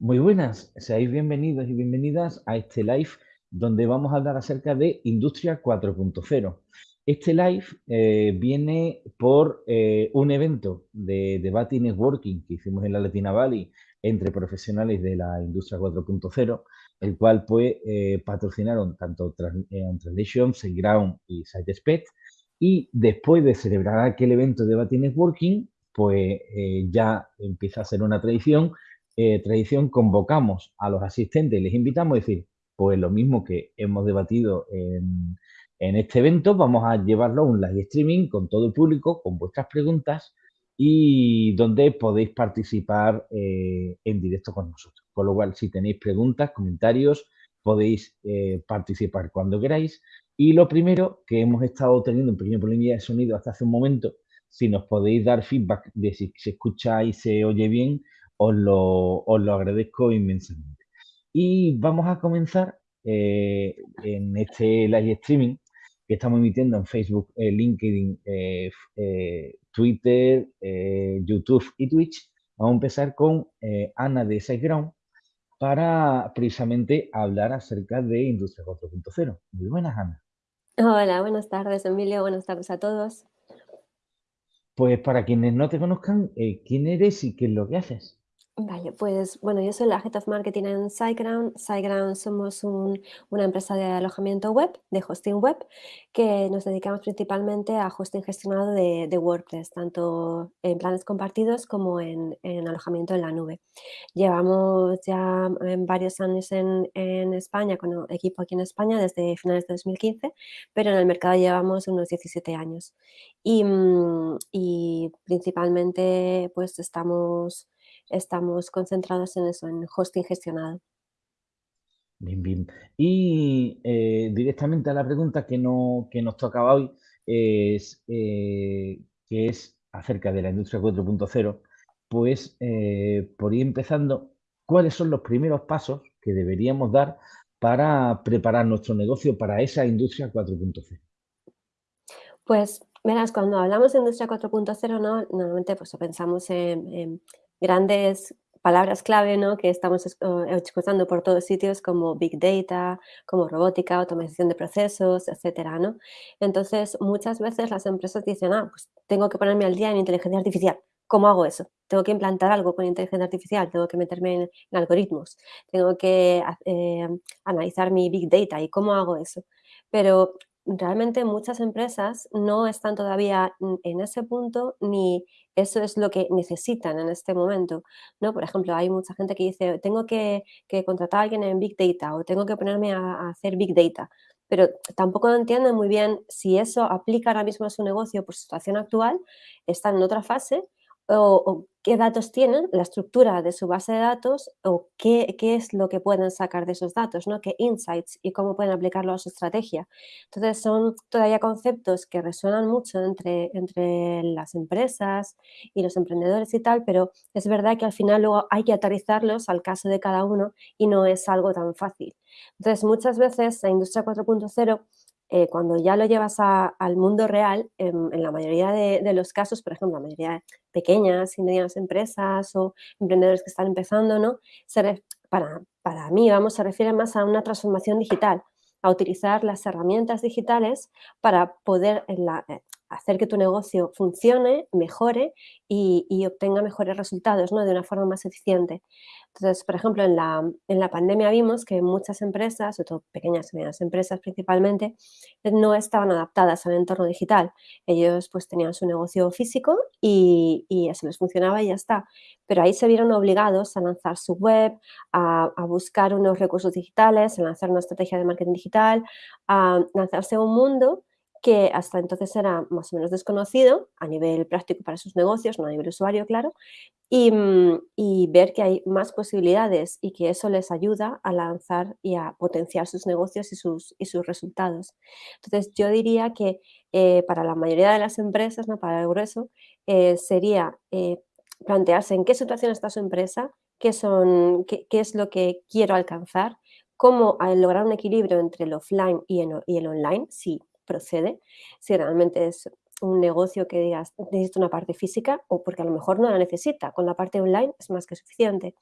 Muy buenas, seáis bienvenidos y bienvenidas a este live donde vamos a hablar acerca de Industria 4.0. Este live eh, viene por eh, un evento de debate y networking que hicimos en la Latina Valley entre profesionales de la Industria 4.0, el cual pues eh, patrocinaron tanto Translation, SiteGround y SiteSpec. Y después de celebrar aquel evento de debate y networking, pues ya empieza a ser una tradición eh, tradición convocamos a los asistentes y les invitamos a decir, pues lo mismo que hemos debatido en, este evento, vamos a llevarlo a un live streaming con todo el público, con vuestras preguntas y donde podéis participar eh, en directo con nosotros. Con lo cual, si tenéis preguntas, comentarios, podéis eh, participar cuando queráis. Y lo primero, que hemos estado teniendo un pequeño problema de sonido hasta hace un momento, si nos podéis dar feedback de si se escucha y se oye bien, os lo, agradezco inmensamente. Y vamos a comenzar eh, en este live streaming que estamos emitiendo en Facebook, eh, LinkedIn, eh, Twitter, YouTube y Twitch. Vamos a empezar con Ana de SiteGround para precisamente hablar acerca de Industria 4.0. Muy buenas, Ana. Hola, buenas tardes, Emilio. Buenas tardes a todos. Pues para quienes no te conozcan, ¿quién eres y qué es lo que haces? Vale, pues bueno, yo soy la Head of Marketing en SiteGround. SiteGround somos una empresa de alojamiento web, de hosting web, que nos dedicamos principalmente a hosting gestionado de, WordPress, tanto en planes compartidos como en, alojamiento en la nube. Llevamos ya varios años en, España, con equipo aquí en España, desde finales de 2015, pero en el mercado llevamos unos 17 años. Y, mm, y principalmente pues estamos estamos concentrados en eso, en hosting gestionado. Bien, bien. Y eh, directamente a la pregunta que, no, que nos tocaba hoy, es, eh, que es acerca de la industria 4.0, pues eh, por ir empezando, ¿cuáles son los primeros pasos que deberíamos dar para preparar nuestro negocio para esa industria 4.0? Pues, verás, cuando hablamos de industria 4.0, ¿no? normalmente pues, pensamos en grandes palabras clave ¿no? que estamos escuchando por todos sitios como Big Data, como robótica, automatización de procesos, etcétera, ¿no? Entonces, muchas veces las empresas dicen, ah, pues tengo que ponerme al día en inteligencia artificial. ¿Cómo hago eso? Tengo que implantar algo con inteligencia artificial, tengo que meterme en, algoritmos, tengo que eh, analizar mi Big Data y cómo hago eso. Pero realmente muchas empresas no están todavía en ese punto ni eso es lo que necesitan en este momento, ¿no? Por ejemplo, hay mucha gente que dice, tengo que, contratar a alguien en Big Data o tengo que ponerme a, hacer Big Data, pero tampoco entienden muy bien si eso aplica ahora mismo a su negocio por su situación actual, están en otra fase o, qué datos tienen, la estructura de su base de datos o qué, es lo que pueden sacar de esos datos, ¿no? qué insights y cómo pueden aplicarlo a su estrategia. Entonces son todavía conceptos que resuenan mucho entre, entre las empresas y los emprendedores y tal, pero es verdad que al final luego hay que aterrizarlos al caso de cada uno y no es algo tan fácil. Entonces muchas veces la industria 4.0 eh, cuando ya lo llevas al mundo real, en, la mayoría de, los casos, por ejemplo, la mayoría de pequeñas y medianas empresas o emprendedores que están empezando, ¿no? para, para mí, vamos, se refiere más a una transformación digital, a utilizar las herramientas digitales para poder en la, eh, hacer que tu negocio funcione, mejore y, obtenga mejores resultados ¿no? de una forma más eficiente. Entonces, por ejemplo, en la, en la pandemia vimos que muchas empresas, sobre pequeñas y medianas empresas principalmente, no estaban adaptadas al entorno digital. Ellos pues tenían su negocio físico y, y eso les funcionaba y ya está. Pero ahí se vieron obligados a lanzar su web, a, a buscar unos recursos digitales, a lanzar una estrategia de marketing digital, a lanzarse a un mundo que hasta entonces era más o menos desconocido a nivel práctico para sus negocios, no a nivel usuario, claro, mm, y, ver que hay más posibilidades y que eso les ayuda a lanzar y a potenciar sus negocios y sus, y sus resultados. Entonces, yo diría que eh, para la mayoría de las empresas, ¿no? para el grueso, eh, sería eh, plantearse en qué situación está su empresa, qué, son, qué, es lo que quiero alcanzar, cómo lograr un equilibrio entre el offline y el, y el online, si procede, si realmente es un negocio que digas, necesita una parte física o porque a lo mejor no la necesita, con la parte online es más que suficiente.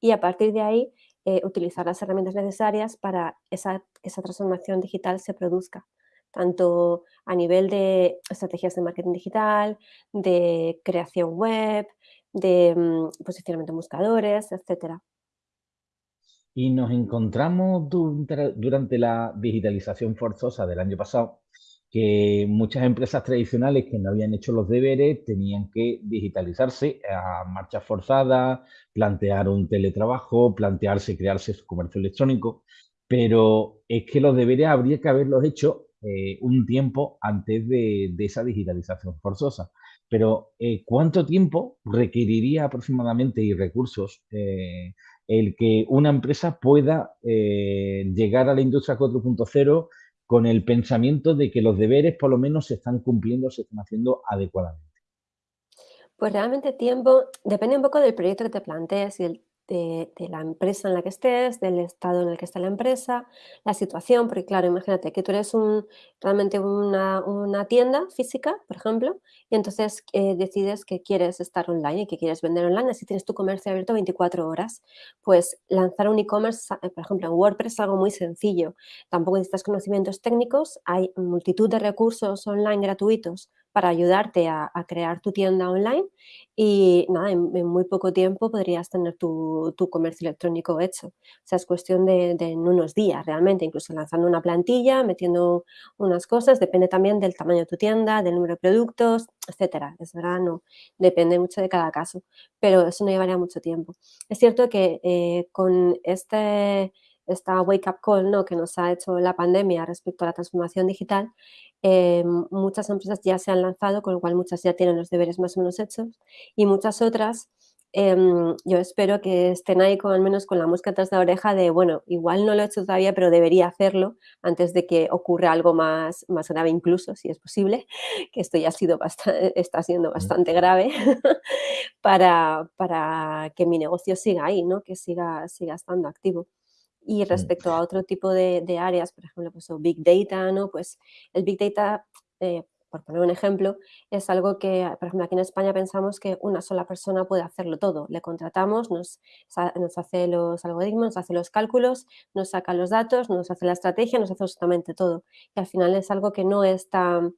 y a partir de ahí eh, utilizar las herramientas necesarias para esa, esa transformación digital se produzca, tanto a nivel de estrategias de marketing digital, de creación web, de mm, posicionamiento en buscadores, etcétera. Y nos encontramos durante la digitalización forzosa del año pasado que muchas empresas tradicionales que no habían hecho los deberes tenían que digitalizarse a marcha forzada, plantear un teletrabajo, plantearse crearse su comercio electrónico, pero es que los deberes habría que haberlos hecho eh, un tiempo antes de, esa digitalización forzosa. Pero eh, ¿cuánto tiempo requeriría aproximadamente y recursos eh, el que una empresa pueda llegar a la industria 4.0 con el pensamiento de que los deberes por lo menos se están cumpliendo, se están haciendo adecuadamente? Pues realmente tiempo, depende un poco del proyecto que te plantees y el de, la empresa en la que estés, del estado en el que está la empresa, la situación, porque claro, imagínate que tú eres un, realmente una, tienda física, por ejemplo, y entonces eh, decides que quieres estar online y que quieres vender online, así tienes tu comercio abierto 24 horas, pues lanzar un e-commerce, eh, por ejemplo, en WordPress es algo muy sencillo, tampoco necesitas conocimientos técnicos, hay multitud de recursos online gratuitos para ayudarte a, crear tu tienda online y nada, en, muy poco tiempo podrías tener tu, comercio electrónico hecho. O sea, es cuestión de, en unos días realmente, incluso lanzando una plantilla, metiendo unas cosas, depende también del tamaño de tu tienda, del número de productos, etcétera. Es verdad, no, depende mucho de cada caso, pero eso no llevaría mucho tiempo. Es cierto que eh, con este esta wake up call ¿no? que nos ha hecho la pandemia respecto a la transformación digital, eh, muchas empresas ya se han lanzado, con lo cual muchas ya tienen los deberes más o menos hechos y muchas otras em, yo espero que estén ahí con, al menos con la mosca de la oreja de, bueno, igual no lo he hecho todavía, pero debería hacerlo antes de que ocurra algo más, más grave incluso, si es posible, que esto ya ha sido está siendo bastante grave, para, para que mi negocio siga ahí, ¿no? que siga, siga estando activo. Y Mm. respecto a otro tipo de, áreas, por ejemplo, pues, Big Data, ¿no? Pues el Big Data, eh, por poner un ejemplo, es algo que, por ejemplo, aquí en España pensamos que una sola persona puede hacerlo todo. Le contratamos, nos, nos hace los algoritmos, nos hace los cálculos, nos saca los datos, nos hace la estrategia, nos hace absolutamente todo. Y al final es algo que no es tan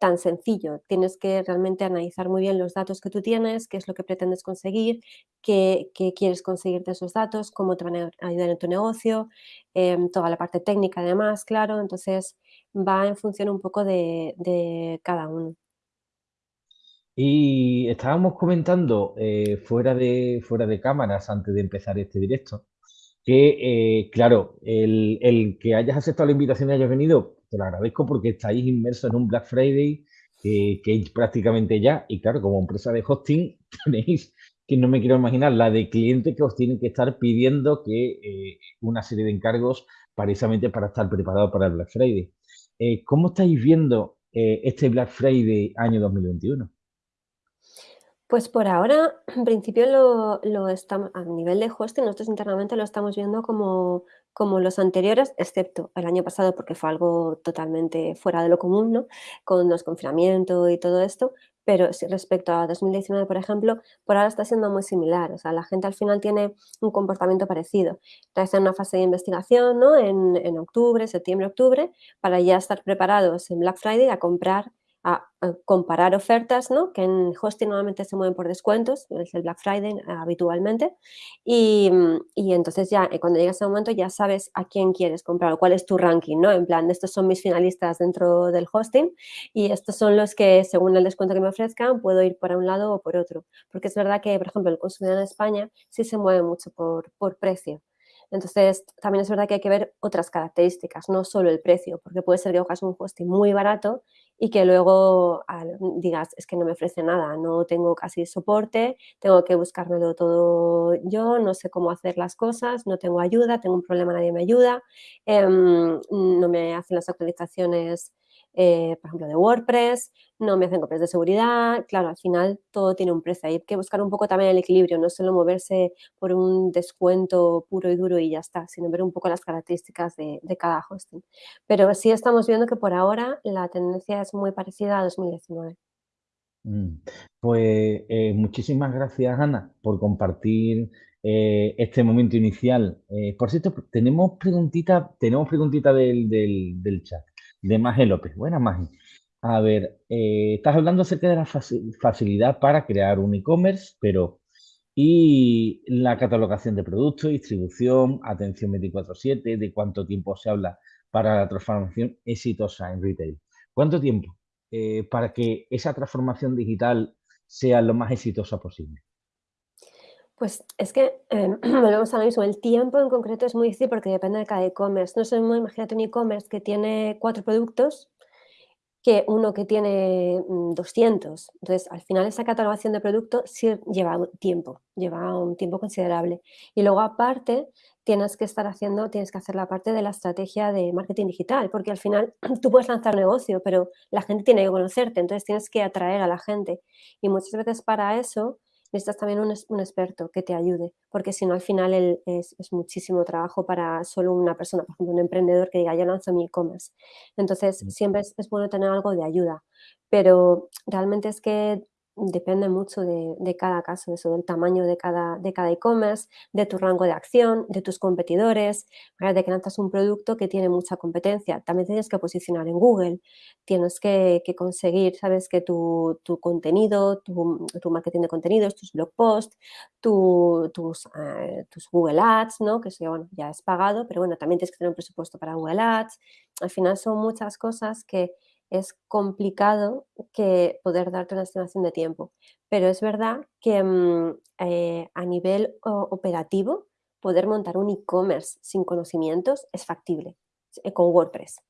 tan sencillo. Tienes que realmente analizar muy bien los datos que tú tienes, qué es lo que pretendes conseguir, qué, quieres conseguir de esos datos, cómo te van a ayudar en tu negocio, em, toda la parte técnica además, claro. Entonces va en función un poco de, cada uno. Y estábamos comentando eh, fuera, de, fuera de cámaras antes de empezar este directo que, eh, claro, el, el, que hayas aceptado la invitación y hayas venido te lo agradezco porque estáis inmersos en un Black Friday que es prácticamente ya. Y claro, como empresa de hosting tenéis que no me quiero imaginar la de clientes que os tienen que estar pidiendo que eh, una serie de encargos precisamente para estar preparados para el Black Friday. Eh, ¿Cómo estáis viendo eh, este Black Friday año 2021? Pues por ahora, en principio lo, lo estamos, a nivel de hosting, nosotros internamente lo estamos viendo como, como los anteriores, excepto el año pasado porque fue algo totalmente fuera de lo común, ¿no? Con los confinamientos y todo esto, pero respecto a 2019, por ejemplo, por ahora está siendo muy similar, o sea, la gente al final tiene un comportamiento parecido. Está en una fase de investigación, ¿no? En, en octubre, septiembre, octubre, para ya estar preparados en Black Friday a comprar a, comparar ofertas, ¿no? que en hosting normalmente se mueven por descuentos, es el Black Friday eh, habitualmente, y, y, entonces ya eh, cuando llegas a ese momento ya sabes a quién quieres comprar o cuál es tu ranking, ¿no? En plan, estos son mis finalistas dentro del hosting y estos son los que según el descuento que me ofrezcan puedo ir por un lado o por otro, porque es verdad que, por ejemplo, el consumidor en España sí se mueve mucho por, por precio, entonces, también es verdad que hay que ver otras características, no solo el precio, porque puede ser que cojas un hosting muy barato y que luego digas, es que no me ofrece nada, no tengo casi soporte, tengo que buscármelo todo yo, no sé cómo hacer las cosas, no tengo ayuda, tengo un problema, nadie me ayuda, em, no me hacen las actualizaciones eh, por ejemplo, de WordPress, no me hacen copias de seguridad, claro, al final todo tiene un precio. Hay que buscar un poco también el equilibrio, no solo moverse por un descuento puro y duro y ya está, sino ver un poco las características de, cada hosting. Pero sí estamos viendo que por ahora la tendencia es muy parecida a 2019. Mm, Pues eh, muchísimas gracias, Ana, por compartir eh, este momento inicial. Por cierto, tenemos preguntita, tenemos preguntita del- del chat, de Maje López. Buenas, Maje. A ver, eh, estás hablando acerca de la faci- facilidad para crear un e-commerce, pero ¿y la catalogación de productos, distribución, atención 24/7, de cuánto tiempo se habla para la transformación exitosa en retail? ¿Cuánto tiempo? eh, para que esa transformación digital sea lo más exitosa posible? Pues es que, em, volvemos a lo mismo, el tiempo en concreto es muy difícil porque depende de cada e-commerce. No lo mismo, imagínate un e-commerce que tiene 4 productos que uno que tiene, mm, 200. Entonces, al final esa catalogación de producto sí lleva tiempo, lleva un tiempo considerable. Y luego aparte tienes que estar haciendo tienes que hacer la parte de la estrategia de marketing digital, porque al final tú puedes lanzar negocio, pero la gente tiene que conocerte, entonces tienes que atraer a la gente. Y muchas veces para eso necesitas también un un experto que te ayude, porque si no al final el es es muchísimo trabajo para solo una persona, por ejemplo, un emprendedor que diga: "Yo lanzo mi e-commerce". Entonces, Mm, siempre es es bueno tener algo de ayuda, pero realmente es que depende mucho de de cada caso, eso, del tamaño de cada de cada e-commerce, de tu rango de acción, de tus competidores. de que lanzas un producto que tiene mucha competencia, también tienes que posicionar en Google, tienes que que conseguir, ¿sabes?, que tu tu contenido, tu tu marketing de contenidos, tus blog posts, tu tus, eh, tus Google Ads, ¿no?, que eso ya, bueno, ya es pagado, pero bueno, también tienes que tener un presupuesto para Google Ads. Al final son muchas cosas que es complicado que poder darte una estimación de tiempo. Pero es verdad que, mm, eh, a nivel operativo, poder montar un e-commerce sin conocimientos es factible, eh, con WordPress.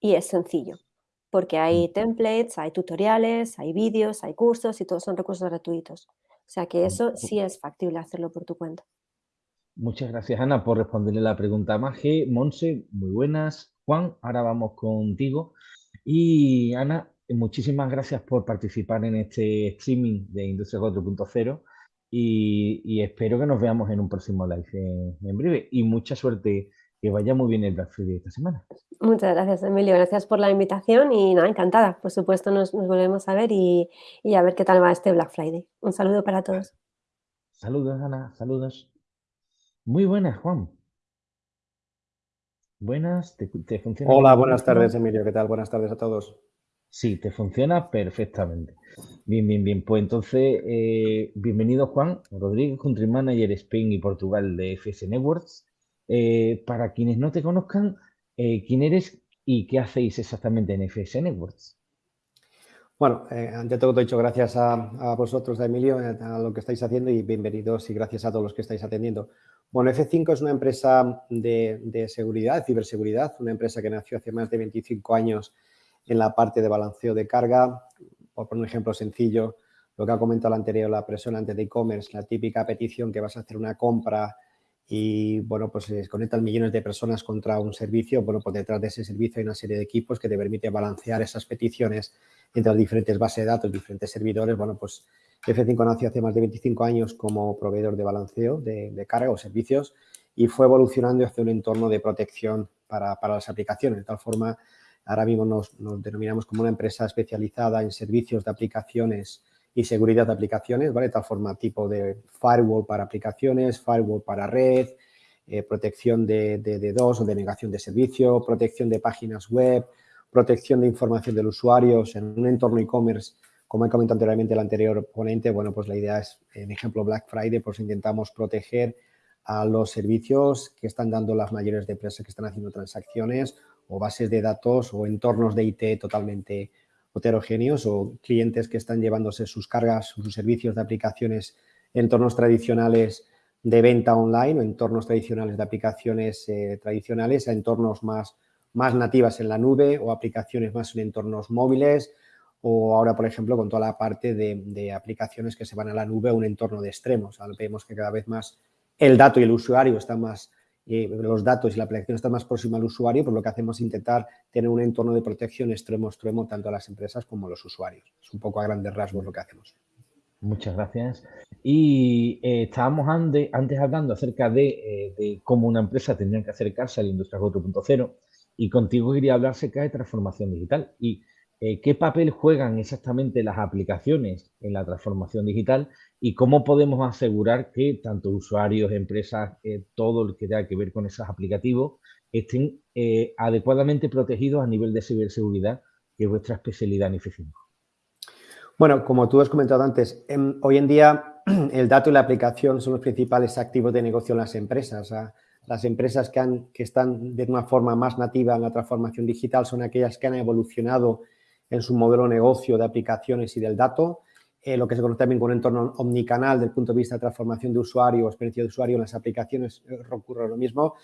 Y es sencillo, porque mm, hay templates, hay tutoriales, hay vídeos, hay cursos y todos son recursos gratuitos. O sea que mm. eso sí es factible hacerlo por tu cuenta. Muchas gracias, Ana, por responderle la pregunta a Maje. Monse, muy buenas. Juan, ahora vamos contigo. Y Ana, muchísimas gracias por participar en este streaming de Industria 4.0 y, y espero que nos veamos en un próximo live en, en breve. Y mucha suerte, que vaya muy bien el Black Friday esta semana. Muchas gracias, Emilio. Gracias por la invitación y nada, encantada. Por supuesto, nos nos volvemos a ver y y a ver qué tal va este Black Friday. Un saludo para todos. Saludos, Ana, saludos. Muy buenas, Juan. Buenas, ¿te, te funciona Hola, buenas tardes, Emilio. ¿Qué tal? Buenas tardes a todos. Sí, te funciona perfectamente. Bien, bien, bien. Pues entonces, eh, bienvenido Juan Rodríguez, Country Manager Spain y Portugal de FS Networks. Eh, para quienes no te conozcan, eh, ¿quién eres y qué hacéis exactamente en FS Networks? Bueno, ante todo, dicho gracias a, a vosotros, a Emilio, a lo que estáis haciendo y bienvenidos y gracias a todos los que estáis atendiendo. Bueno, F5 es una empresa de, seguridad, ciberseguridad, una empresa que nació hace más de 25 años en la parte de balanceo de carga. Por un ejemplo sencillo, lo que ha comentado la anterior, la persona antes de e-commerce, la típica petición que vas a hacer una compra y, bueno, pues se conectan millones de personas contra un servicio. Bueno, pues detrás de ese servicio hay una serie de equipos que te permite balancear esas peticiones entre las diferentes bases de datos, diferentes servidores. Bueno, pues F5 nació hace más de 25 años como proveedor de balanceo de, carga o servicios y fue evolucionando hacia un entorno de protección para, las aplicaciones. De tal forma, ahora mismo nos, denominamos como una empresa especializada en servicios de aplicaciones y seguridad de aplicaciones, ¿vale? De tal forma, tipo de firewall para aplicaciones, firewall para red, eh, protección de, DOS o de negación de servicio, protección de páginas web, protección de información del usuario en un entorno e-commerce, como he comentado anteriormente el anterior ponente, bueno, pues la idea es, en ejemplo Black Friday, pues intentamos proteger a los servicios que están dando las mayores empresas que están haciendo transacciones o bases de datos o entornos de IT totalmente heterogéneos o clientes que están llevándose sus cargas, sus servicios de aplicaciones, entornos tradicionales de venta online o entornos tradicionales de aplicaciones eh, tradicionales a entornos más, más nativas en la nube o aplicaciones más en entornos móviles o ahora, por ejemplo, con toda la parte de, aplicaciones que se van a la nube a un entorno de extremos. Vemos que cada vez más el dato y el usuario están más eh, los datos y la aplicación están más próxima al usuario, pues lo que hacemos es intentar tener un entorno de protección extremo extremo tanto a las empresas como a los usuarios. Es un poco a grandes rasgos lo que hacemos. Muchas gracias. Y eh, estábamos antes hablando acerca de, eh, de, cómo una empresa tendría que acercarse a la industria 4.0 y contigo quería hablar acerca de transformación digital. Y eh, qué papel juegan exactamente las aplicaciones en la transformación digital y cómo podemos asegurar que tanto usuarios, empresas, eh, todo lo que tenga que ver con esos aplicativos estén eh, adecuadamente protegidos a nivel de ciberseguridad, que es vuestra especialidad en F5. Bueno, como tú has comentado antes, em, hoy en día el dato y la aplicación son los principales activos de negocio en las empresas. las empresas que, han, que están de una forma más nativa en la transformación digital son aquellas que han evolucionado en su modelo de negocio de aplicaciones y del dato, eh, lo que se conoce también con un entorno omnicanal desde el punto de vista de transformación de usuario o experiencia de usuario en las aplicaciones, eh, ocurre lo mismo.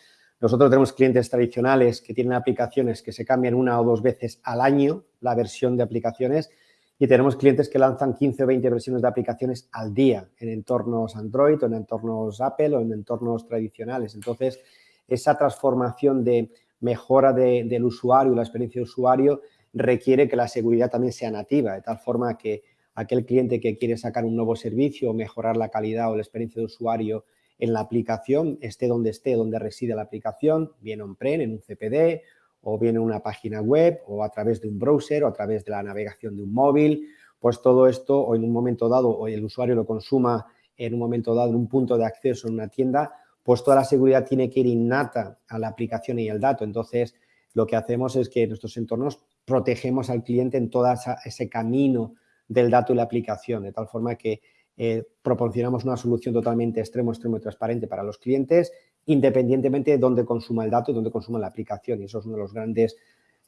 Nosotros tenemos clientes tradicionales que tienen aplicaciones que se cambian una o dos veces al año, la versión de aplicaciones, y tenemos clientes que lanzan 15 o 20 versiones de aplicaciones al día en entornos Android o en entornos Apple o en entornos tradicionales. Entonces, esa transformación de mejora del usuario, la experiencia de usuario, requiere que la seguridad también sea nativa, de tal forma que aquel cliente que quiere sacar un nuevo servicio o mejorar la calidad o la experiencia de usuario en la aplicación, esté donde esté, donde reside la aplicación, bien on-prem, en un CPD, o bien en una página web, o a través de un browser, o a través de la navegación de un móvil, pues todo esto, o en un momento dado, o el usuario lo consuma en un momento dado en un punto de acceso en una tienda, pues toda la seguridad tiene que ir innata a la aplicación y el dato. Entonces, lo que hacemos es que nuestros entornos protegemos al cliente en todo ese camino del dato y la aplicación, de tal forma que eh, proporcionamos una solución totalmente extremo, extremo y transparente para los clientes, independientemente de dónde consuma el dato y dónde consuma la aplicación. Y eso es una de las grandes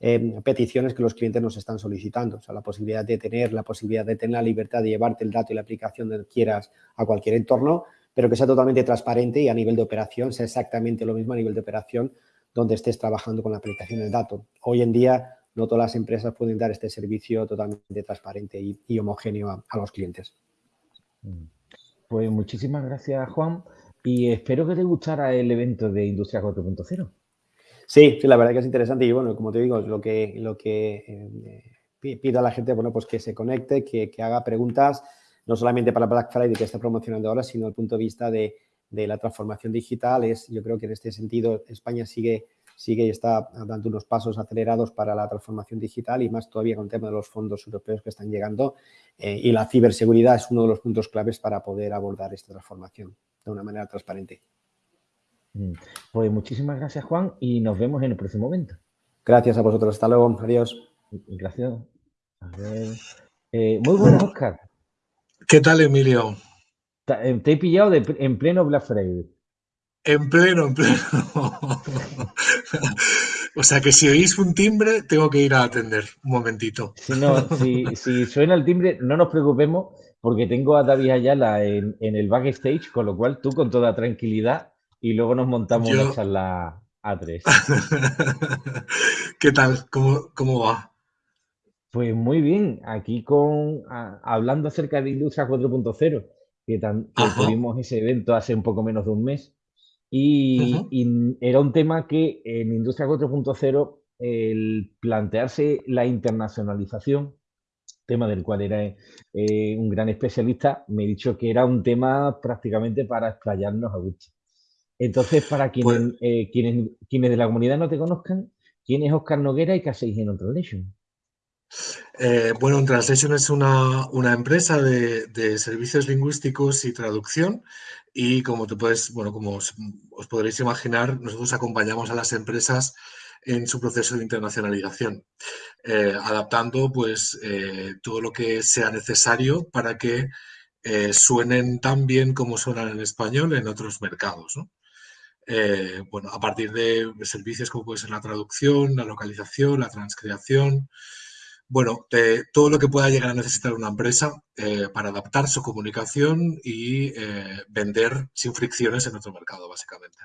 eh, peticiones que los clientes nos están solicitando. O sea, la posibilidad de tener, la posibilidad de tener la libertad de llevarte el dato y la aplicación donde quieras a cualquier entorno, pero que sea totalmente transparente y a nivel de operación sea exactamente lo mismo a nivel de operación donde estés trabajando con la aplicación del dato. Hoy en día no todas las empresas pueden dar este servicio totalmente transparente y, homogéneo a, los clientes. Mm. Pues muchísimas gracias, Juan, y espero que te gustara el evento de Industria 4.0. Sí, sí, la verdad que es interesante y bueno, como te digo, lo que, lo que eh, pido a la gente, bueno, pues que se conecte, que, que, haga preguntas, no solamente para Black Friday que está promocionando ahora, sino el punto de vista de, de la transformación digital. Es, yo creo que en este sentido España sigue, sigue y está dando unos pasos acelerados para la transformación digital y más todavía con el tema de los fondos europeos que están llegando. Eh, y la ciberseguridad es uno de los puntos claves para poder abordar esta transformación de una manera transparente. Mm. Pues muchísimas gracias, Juan, y nos vemos en el próximo evento. Gracias a vosotros. Hasta luego. Adiós. Gracias. Eh, muy buenas, Oscar. ¿Qué tal, Emilio? Te he pillado en pleno Black Friday. En pleno, en pleno. o sea que si oís un timbre, tengo que ir a atender un momentito. Si, no, si, suena el timbre, no nos preocupemos porque tengo a David Ayala en, en, el backstage, con lo cual tú con toda tranquilidad y luego nos montamos una charla a tres. ¿Qué tal? ¿Cómo, ¿Cómo va? Pues muy bien, aquí con hablando acerca de Industria 4.0 que, tuvimos ese evento hace un poco menos de un mes. Y, era un tema que en Industria 4.0, el plantearse la internacionalización, tema del cual era eh, un gran especialista, me he dicho que era un tema prácticamente para explayarnos a gusto. Entonces, para quienes, pues eh, quienes, quienes de la comunidad no te conozcan, ¿quién es Oscar Noguera y qué hacéis en Translation? Eh, bueno, Translation es una, empresa de, servicios lingüísticos y traducción y como te puedes, bueno, como os, podréis imaginar, nosotros acompañamos a las empresas en su proceso de internacionalización, eh, adaptando pues eh, todo lo que sea necesario para que suenen tan bien como suenan en español en otros mercados. bueno, a partir de servicios como puede ser la traducción, la localización, la transcreación, bueno, todo lo que pueda llegar a necesitar una empresa eh, para adaptar su comunicación y eh, vender sin fricciones en otro mercado, básicamente.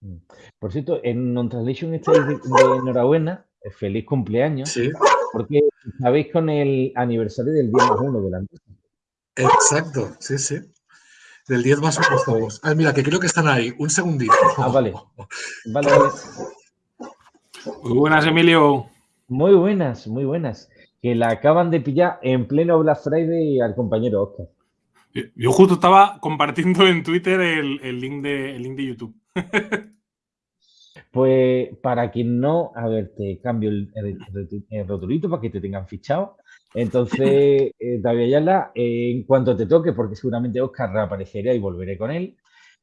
Mm. Por cierto, en Non-Translation estáis de, enhorabuena, eh, feliz cumpleaños, sí. porque sabéis con el aniversario del 10 más 1 de la empresa. Exacto, sí, sí. Del 10 más 1 estamos. Ah, mira, que creo que están ahí. Un segundito. Ah, vale. Vale, vale. Muy buenas, Emilio. Muy buenas, muy buenas. Que la acaban de pillar en pleno Black Friday al compañero Oscar. Yo justo estaba compartiendo en Twitter el, link, de, link de YouTube. Pues para quien no, a ver, te cambio el, el, rotulito para que te tengan fichado. Entonces, eh, David Ayala, eh, en cuanto te toque, porque seguramente Oscar reaparecerá y volveré con él,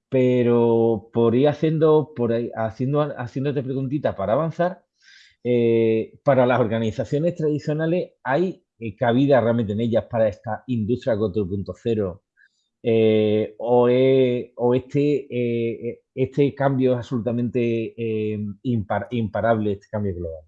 pero por ir haciendo, por ahí, haciendo, haciéndote preguntitas para avanzar, eh, para las organizaciones tradicionales hay eh, cabida realmente en ellas para esta industria 4.0 eh, o, o, este, este cambio es absolutamente imparable, este cambio global.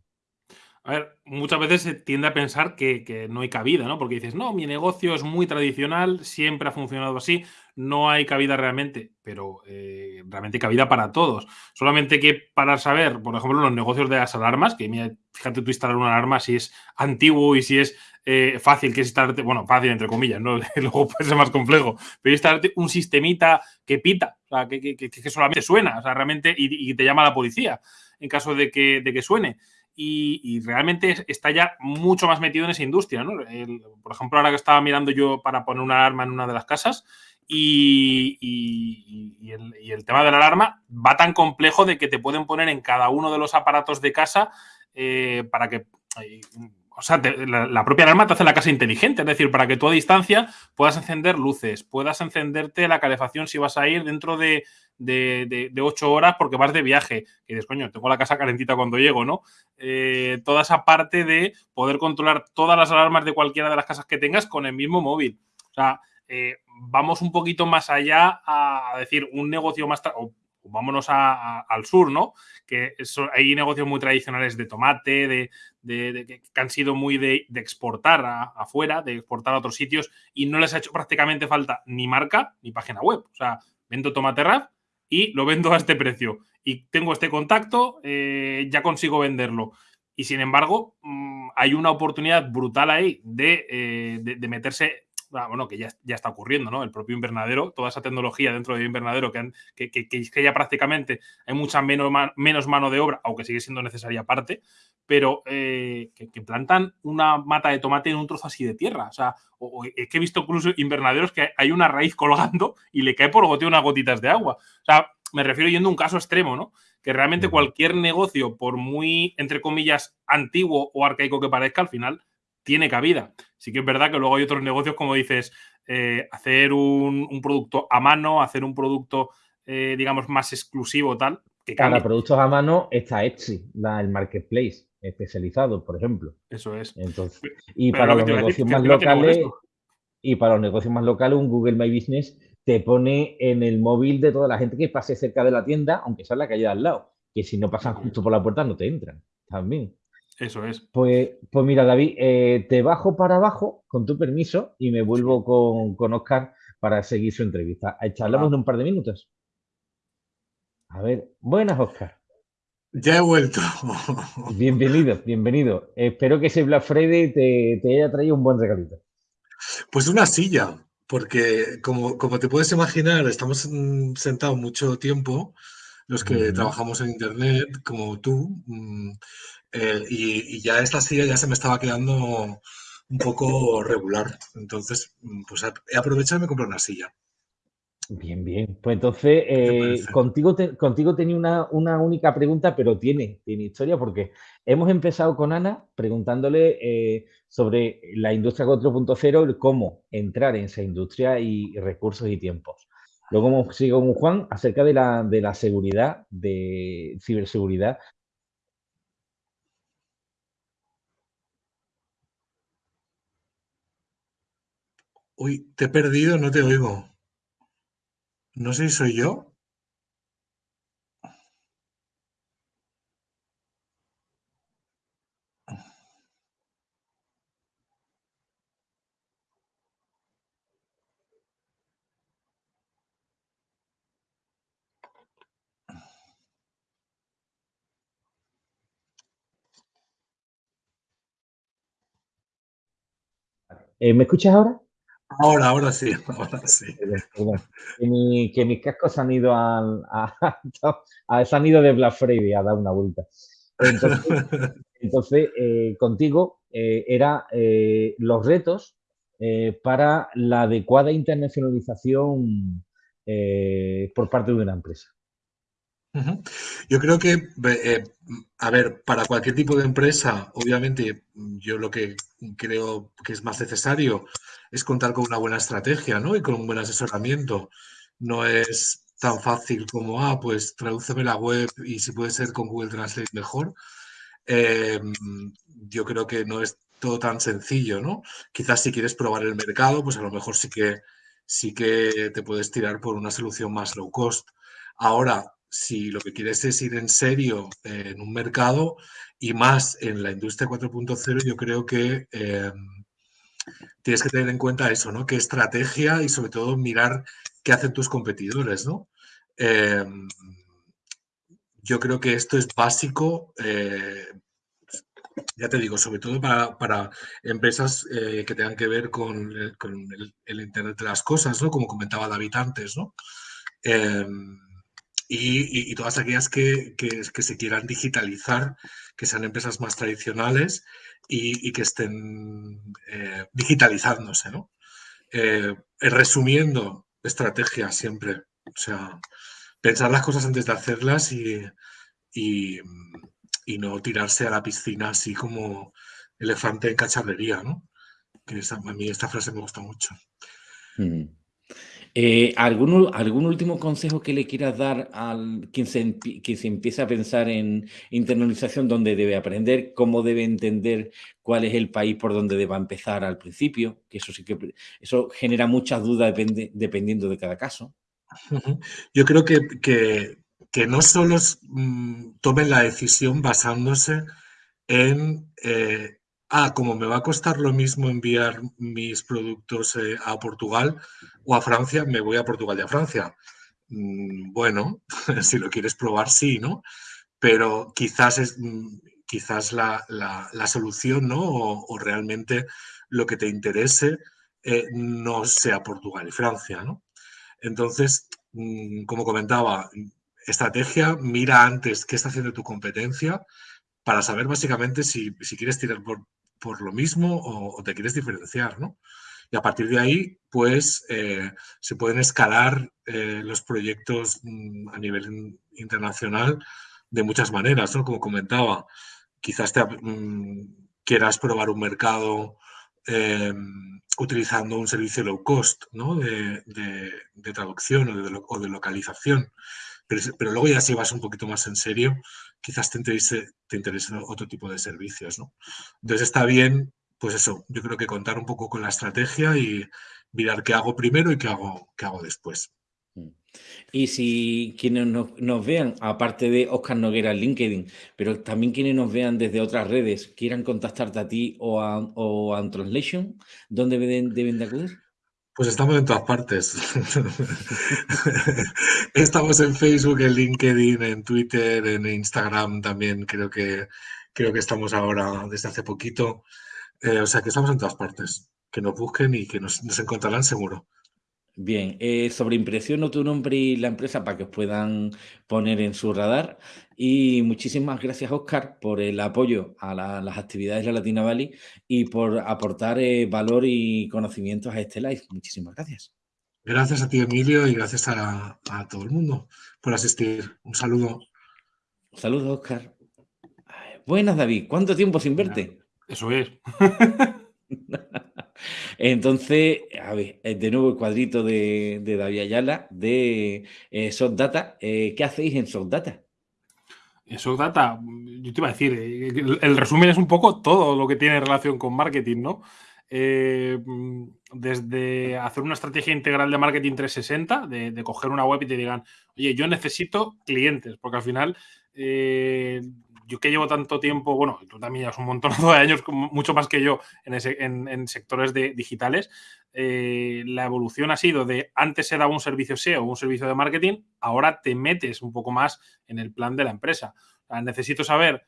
A ver, muchas veces se tiende a pensar que, no hay cabida, ¿no? Porque dices, no, mi negocio es muy tradicional, siempre ha funcionado así, no hay cabida realmente, pero eh, realmente cabida para todos. Solamente que para saber, por ejemplo, los negocios de las alarmas, que mira, fíjate tú instalar una alarma si es antiguo y si es eh, fácil, que es instalarte, bueno, fácil entre comillas, ¿no? Luego puede ser más complejo, pero instalarte un sistemita que pita, o sea, que, solamente suena, o sea, realmente, y, te llama la policía en caso de que, de que suene y, realmente está ya mucho más metido en esa industria. ¿no? por ejemplo, ahora que estaba mirando yo para poner una alarma en una de las casas y, el, tema de la alarma va tan complejo de que te pueden poner en cada uno de los aparatos de casa eh, para que... O sea, la, propia alarma te hace la casa inteligente, es decir, para que tú a distancia puedas encender luces, puedas encenderte la calefacción si vas a ir dentro de, de, ocho horas porque vas de viaje. Y dices, coño, tengo la casa calentita cuando llego, ¿no? Eh, toda esa parte de poder controlar todas las alarmas de cualquiera de las casas que tengas con el mismo móvil. O sea, eh, vamos un poquito más allá a decir un negocio más, o vámonos al sur, ¿no? Que hay negocios muy tradicionales de tomate, de, que han sido muy de, exportar afuera, de exportar a otros sitios y no les ha hecho prácticamente falta ni marca ni página web. O sea, vendo tomate rap y lo vendo a este precio. Y tengo este contacto, eh, ya consigo venderlo. Y sin embargo, mm, hay una oportunidad brutal ahí de, eh, de, meterse, bueno, que ya, ya, está ocurriendo, ¿no? El propio invernadero, toda esa tecnología dentro del invernadero que, que, que, que, ya prácticamente hay mucha menos, menos mano de obra, aunque sigue siendo necesaria parte, pero eh, que, plantan una mata de tomate en un trozo así de tierra. O sea, es que he visto incluso invernaderos que hay una raíz colgando y le cae por goteo unas gotitas de agua. O sea, me refiero yendo a un caso extremo, ¿no? Que realmente cualquier negocio, por muy, entre comillas, antiguo o arcaico que parezca, al final tiene cabida. Sí que es verdad que luego hay otros negocios, como dices, eh, hacer un, producto a mano, hacer un producto, eh, digamos, más exclusivo, tal. Que Para productos a mano está Etsy, el marketplace especializado, por ejemplo. Eso es. Entonces, y para los negocios más locales, y para los negocios más locales, un Google My Business te pone en el móvil de toda la gente que pase cerca de la tienda, aunque sea la calle de al lado, que si no pasan justo por la puerta no te entran también. Eso es. Pues, pues mira, David, eh, te bajo para abajo, con tu permiso, y me vuelvo con, con Oscar para seguir su entrevista. Charlamos en un par de minutos. A ver, buenas, Oscar. Ya he vuelto. Bienvenido, bienvenido. Espero que ese Black Friday te, haya traído un buen regalito. Pues una silla, porque como, como te puedes imaginar, estamos sentados mucho tiempo, los que trabajamos en Internet, como tú, mm, eh, y, ya esta silla ya se me estaba quedando un poco regular. Entonces, mm, pues he aprovechado y me compré una silla. Bien, bien. Pues entonces, eh, contigo, contigo tenía una, única pregunta, pero tiene, tiene historia, porque hemos empezado con Ana preguntándole eh, sobre la industria 4.0, cómo entrar en esa industria y, recursos y tiempos. Luego hemos seguido con Juan acerca de la, de la seguridad, de ciberseguridad. Uy, te he perdido, no te oigo. No sé si soy yo. Eh, ¿Me escuchas ahora? Ahora, ahora sí, ahora sí. Que, mis cascos han ido a, han ido de Black Friday a dar una vuelta. Entonces, eh, contigo eh, era eh, los retos para la adecuada internacionalización por parte de una empresa. Yo creo que, eh, a ver, para cualquier tipo de empresa, obviamente, yo lo que creo que es más necesario es contar con una buena estrategia, ¿no? Y con un buen asesoramiento. No es tan fácil como, ah, pues tradúceme la web y si puede ser con Google Translate mejor. Em, yo creo que no es todo tan sencillo, ¿no? Quizás si quieres probar el mercado, pues a lo mejor sí que, sí que te puedes tirar por una solución más low cost. Ahora, si lo que quieres es ir en serio en un mercado y más en la industria 4.0, yo creo que em, tienes que tener en cuenta eso, ¿no? Qué estrategia y sobre todo mirar qué hacen tus competidores, ¿no? Em, yo creo que esto es básico, eh, ya te digo, sobre todo para, empresas eh, que tengan que ver con, el, Internet de las cosas, ¿no? Como comentaba David antes, ¿no? Y, todas aquellas que, se quieran digitalizar, que sean empresas más tradicionales y, que estén eh, digitalizándose, ¿no? Eh, resumiendo, estrategia siempre, o sea, pensar las cosas antes de hacerlas y, no tirarse a la piscina así como elefante en cacharrería, ¿no? Que a mí esta frase me gusta mucho. Mm. Eh, ¿algún, ¿Algún último consejo que le quieras dar al quien se, se empieza a pensar en internalización, dónde debe aprender, cómo debe entender cuál es el país por donde deba empezar al principio? Que eso sí que eso genera muchas dudas dependiendo de cada caso. Yo creo que, que, no solo mm, tomen la decisión basándose en eh, ah, como me va a costar lo mismo enviar mis productos eh, a Portugal o a Francia, me voy a Portugal y a Francia. Mm, bueno, si lo quieres probar, sí, ¿no? Pero quizás es mm, quizás la, solución, ¿no? O, realmente lo que te interese eh, no sea Portugal y Francia, ¿no? Entonces, mm, como comentaba, estrategia, mira antes qué está haciendo tu competencia para saber básicamente si, si quieres tirar por, por lo mismo o, te quieres diferenciar, ¿no? Y a partir de ahí, pues, eh, se pueden escalar eh, los proyectos mm, a nivel internacional de muchas maneras, ¿no? Como comentaba, quizás te, mm, quieras probar un mercado em, utilizando un servicio low cost, ¿no? De, traducción o de, localización. Pero, luego ya si vas un poquito más en serio, quizás te interese, te otro tipo de servicios, ¿no? Entonces está bien, pues eso, yo creo que contar un poco con la estrategia y mirar qué hago primero y qué hago, qué hago después. Mm. Y si quienes nos, vean, aparte de Oscar Noguera en LinkedIn, pero también quienes nos vean desde otras redes, quieran contactarte a ti o a, o Translation, ¿dónde deben, deben de acudir? Pues estamos en todas partes. estamos en Facebook, en LinkedIn, en Twitter, en Instagram también. Creo que, creo que estamos ahora desde hace poquito. Eh, o sea que estamos en todas partes. Que nos busquen y que nos, nos encontrarán seguro. Bien, eh, sobre impresión tu nombre y la empresa para que os puedan poner en su radar. Y muchísimas gracias, Oscar, por el apoyo a las actividades de la Latina Valley y por aportar eh, valor y conocimientos a este live. Muchísimas gracias. Gracias a ti, Emilio, y gracias a, todo el mundo por asistir. Un saludo. Un saludo, Oscar. Buenas, David. ¿Cuánto tiempo sin verte? Eso es. Entonces, a ver, eh, de nuevo el cuadrito de, David Ayala de eh, Data. Eh, ¿Qué hacéis en Softdata? En Softdata, yo te iba a decir, eh, el, resumen es un poco todo lo que tiene relación con marketing, ¿no? desde hacer una estrategia integral de marketing 360, de, coger una web y te digan, oye, yo necesito clientes, porque al final yo que llevo tanto tiempo, bueno, tú también llevas un montón de años, mucho más que yo, en, sectores de, digitales, eh, la evolución ha sido de antes daba un servicio SEO un servicio de marketing, ahora te metes un poco más en el plan de la empresa. necesito saber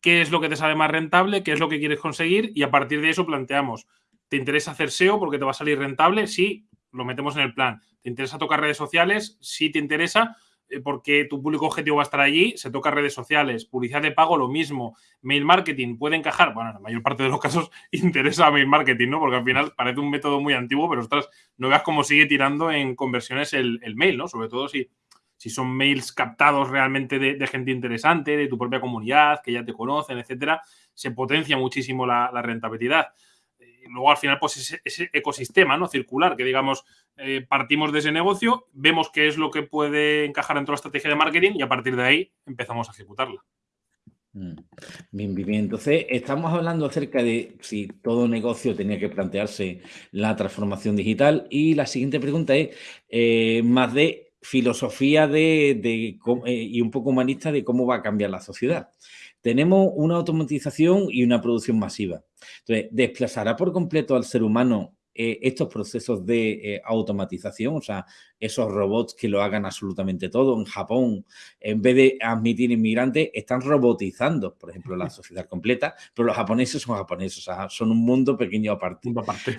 qué es lo que te sale más rentable, qué es lo que quieres conseguir y a partir de eso planteamos, ¿te interesa hacer SEO porque te va a salir rentable? Sí, lo metemos en el plan. ¿Te interesa tocar redes sociales? Sí, te interesa porque tu público objetivo va a estar allí, se toca redes sociales, publicidad de pago, lo mismo, mail marketing puede encajar, bueno, en la mayor parte de los casos interesa mail marketing, ¿no? Porque al final parece un método muy antiguo, pero ostras, no veas cómo sigue tirando en conversiones el, mail, ¿no? Sobre todo si, si son mails captados realmente de, gente interesante, de tu propia comunidad, que ya te conocen, etcétera, se potencia muchísimo la, rentabilidad. Luego, al final, pues ese, ecosistema ¿no? circular, que digamos, eh, partimos de ese negocio, vemos qué es lo que puede encajar dentro de la estrategia de marketing y a partir de ahí empezamos a ejecutarla. Mm. Bien, bien, Entonces, estamos hablando acerca de si todo negocio tenía que plantearse la transformación digital y la siguiente pregunta es eh, más de filosofía de, eh, y un poco humanista de cómo va a cambiar la sociedad. Tenemos una automatización y una producción masiva. Entonces, ¿desplazará por completo al ser humano eh, estos procesos de automatización? O sea, esos robots que lo hagan absolutamente todo. En Japón, en vez de admitir inmigrantes, están robotizando, por ejemplo, la sociedad completa, pero los japoneses son japoneses, o sea, son un mundo pequeño aparte.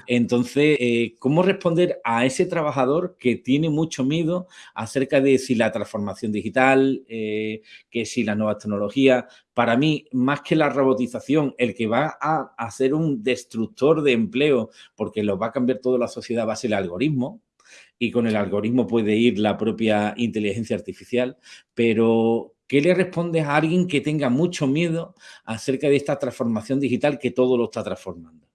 Entonces, eh, ¿cómo responder a ese trabajador que tiene mucho miedo acerca de si la transformación digital, eh, que si la nueva tecnología, para mí, más que la robotización, el que va a hacer un destructor de empleo, porque lo va a cambiar toda la sociedad, va a ser el algoritmo, y con el algoritmo puede ir la propia inteligencia artificial, pero ¿qué le respondes a alguien que tenga mucho miedo acerca de esta transformación digital que todo lo está transformando?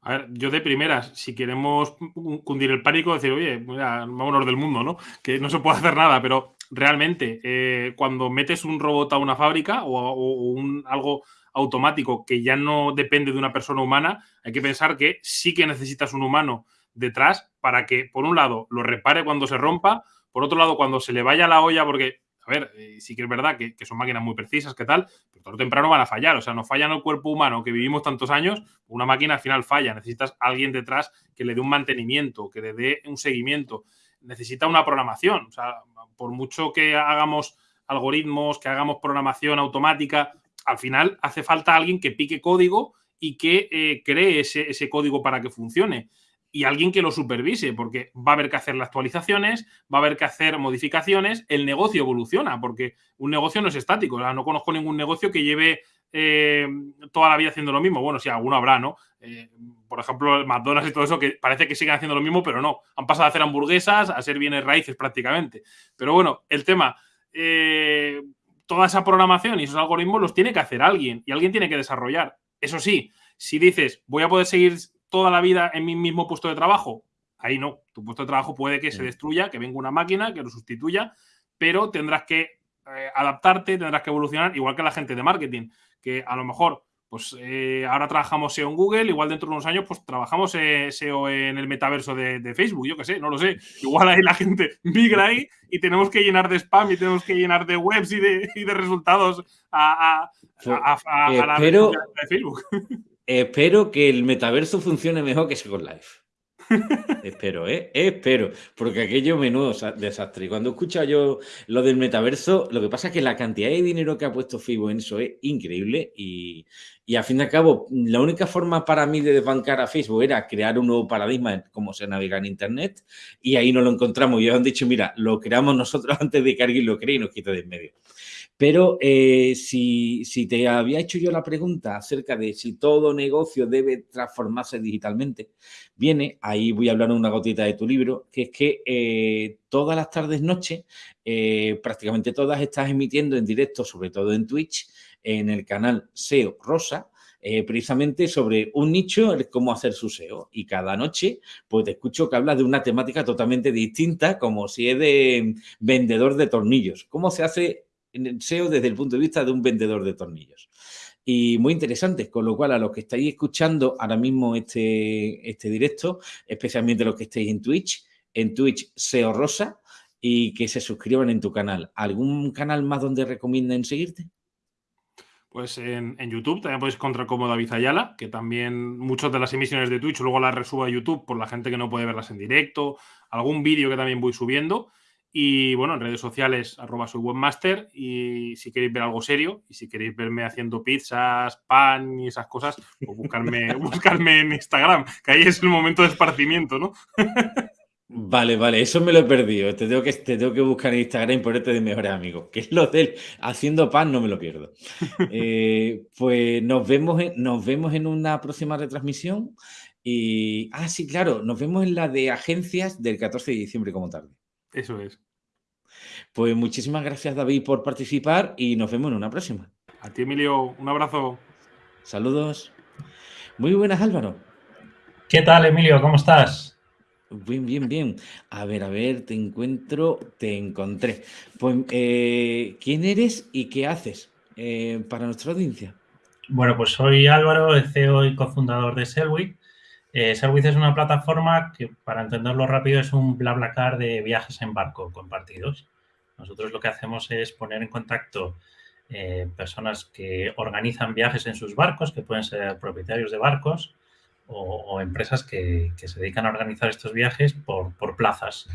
A ver, yo de primeras, si queremos cundir el pánico, decir, oye, mira, vámonos del mundo, ¿no? Que no se puede hacer nada, pero realmente, eh, cuando metes un robot a una fábrica o, un, algo automático que ya no depende de una persona humana, hay que pensar que sí que necesitas un humano detrás para que, por un lado, lo repare cuando se rompa, por otro lado, cuando se le vaya la olla, porque, a ver, eh, sí que es verdad que, son máquinas muy precisas, que tal, pero tarde temprano van a fallar. O sea, no falla en el cuerpo humano que vivimos tantos años, una máquina al final falla. Necesitas alguien detrás que le dé un mantenimiento, que le dé un seguimiento. Necesita una programación. O sea, por mucho que hagamos algoritmos, que hagamos programación automática, al final hace falta alguien que pique código y que eh, cree ese, ese, código para que funcione y alguien que lo supervise, porque va a haber que hacer las actualizaciones, va a haber que hacer modificaciones, el negocio evoluciona, porque un negocio no es estático, no conozco ningún negocio que lleve eh, toda la vida haciendo lo mismo. Bueno, sí, alguno habrá, ¿no? Eh, por ejemplo, McDonald's y todo eso, que parece que siguen haciendo lo mismo, pero no. Han pasado a hacer hamburguesas, a ser bienes raíces prácticamente. Pero bueno, el tema, eh, toda esa programación y esos algoritmos los tiene que hacer alguien y alguien tiene que desarrollar. Eso sí, si dices, voy a poder seguir toda la vida en mi mismo puesto de trabajo? Ahí no. Tu puesto de trabajo puede que se destruya, que venga una máquina, que lo sustituya, pero tendrás que eh, adaptarte, tendrás que evolucionar, igual que la gente de marketing, que a lo mejor, pues eh, ahora trabajamos SEO en Google, igual dentro de unos años, pues trabajamos eh, SEO en el metaverso de, Facebook, yo qué sé, no lo sé. Igual ahí la gente migra ahí y tenemos que llenar de spam y tenemos que llenar de webs y de, resultados a, la de Facebook. Espero que el metaverso funcione mejor que Second Life. espero, ¿eh? Espero, porque aquello menudo desastre. Cuando escucho yo lo del metaverso, lo que pasa es que la cantidad de dinero que ha puesto FIBO en eso es increíble y, y al fin al cabo, la única forma para mí de desbancar a Facebook era crear un nuevo paradigma en cómo se navega en Internet y ahí no lo encontramos. Y ellos han dicho, mira, lo creamos nosotros antes de que alguien lo cree y nos quite de en medio. Pero eh, si, te había hecho yo la pregunta acerca de si todo negocio debe transformarse digitalmente, viene, ahí voy a hablar una gotita de tu libro, que es que eh, todas las tardes, noche, eh, prácticamente todas estás emitiendo en directo, sobre todo en Twitch, en el canal SEO Rosa, precisamente sobre un nicho, cómo hacer su SEO. Y cada noche, pues te escucho que hablas de una temática totalmente distinta, como si es de vendedor de tornillos. ¿Cómo se hace en SEO desde el punto de vista de un vendedor de tornillos. Y muy interesante, con lo cual a los que estáis escuchando ahora mismo este, este directo, especialmente los que estéis en Twitch, en Twitch SEO Rosa, y que se suscriban en tu canal. ¿Algún canal más donde recomienden seguirte? Pues en, YouTube también podéis encontrar como David Ayala, que también muchas de las emisiones de Twitch luego las resubo YouTube por la gente que no puede verlas en directo, algún vídeo que también voy subiendo. Y bueno, en redes sociales, arroba soy webmaster. Y si queréis ver algo serio y si queréis verme haciendo pizzas, pan y esas cosas, pues buscarme, buscarme en Instagram, que ahí es el momento de esparcimiento, ¿no? Vale, vale, eso me lo he perdido. Te tengo que, te tengo que buscar en Instagram y ponerte de mejores amigos. Que es lo del haciendo pan, no me lo pierdo. Eh, pues nos vemos, en, nos vemos en una próxima retransmisión. Y, ah, sí, claro, nos vemos en la de agencias del 14 de diciembre como tarde. Eso es. Pues muchísimas gracias, David, por participar y nos vemos en una próxima. A ti, Emilio, un abrazo. Saludos. Muy buenas, Álvaro. ¿Qué tal, Emilio? ¿Cómo estás? Bien, bien, bien. A ver, a ver, te encuentro, te encontré. Pues, eh, ¿quién eres y qué haces eh, para nuestra audiencia? Bueno, pues soy Álvaro, el CEO y cofundador de Selwit. Eh, es una plataforma que, para entenderlo rápido, es un BlaBlaCar de viajes en barco compartidos. Nosotros lo que hacemos es poner en contacto eh, personas que organizan viajes en sus barcos, que pueden ser propietarios de barcos, o, empresas que, se dedican a organizar estos viajes por, plazas.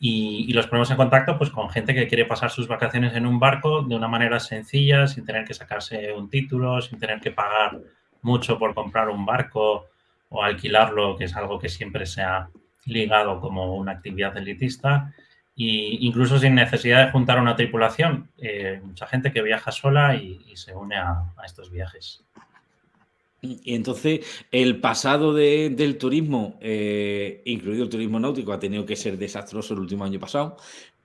Y, los ponemos en contacto pues, con gente que quiere pasar sus vacaciones en un barco de una manera sencilla, sin tener que sacarse un título, sin tener que pagar mucho por comprar un barco o alquilarlo, que es algo que siempre se ha ligado como una actividad elitista, e incluso sin necesidad de juntar una tripulación. Eh, mucha gente que viaja sola y, se une a estos viajes. Y entonces el pasado del turismo, eh, incluido el turismo náutico, ha tenido que ser desastroso el último año pasado,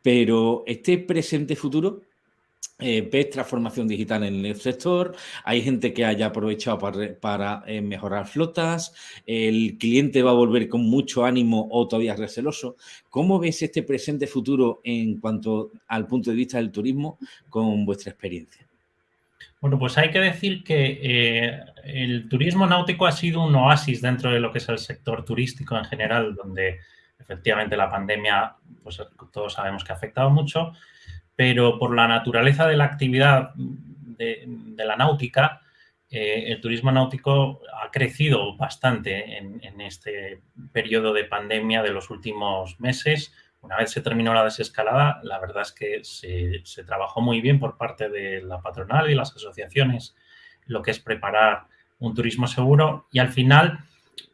pero este presente futuro, eh, ves transformación digital en el sector, hay gente que haya aprovechado para, eh, mejorar flotas, el cliente va a volver con mucho ánimo o todavía receloso. ¿Cómo ves este presente futuro en cuanto al punto de vista del turismo con vuestra experiencia? Bueno, pues hay que decir que eh, el turismo náutico ha sido un oasis dentro de lo que es el sector turístico en general, donde efectivamente la pandemia, pues todos sabemos que ha afectado mucho, pero por la naturaleza de la actividad de, la náutica, eh, el turismo náutico ha crecido bastante en, en este periodo de pandemia de los últimos meses, una vez se terminó la desescalada, la verdad es que se, trabajó muy bien por parte de la patronal y las asociaciones lo que es preparar un turismo seguro y al final,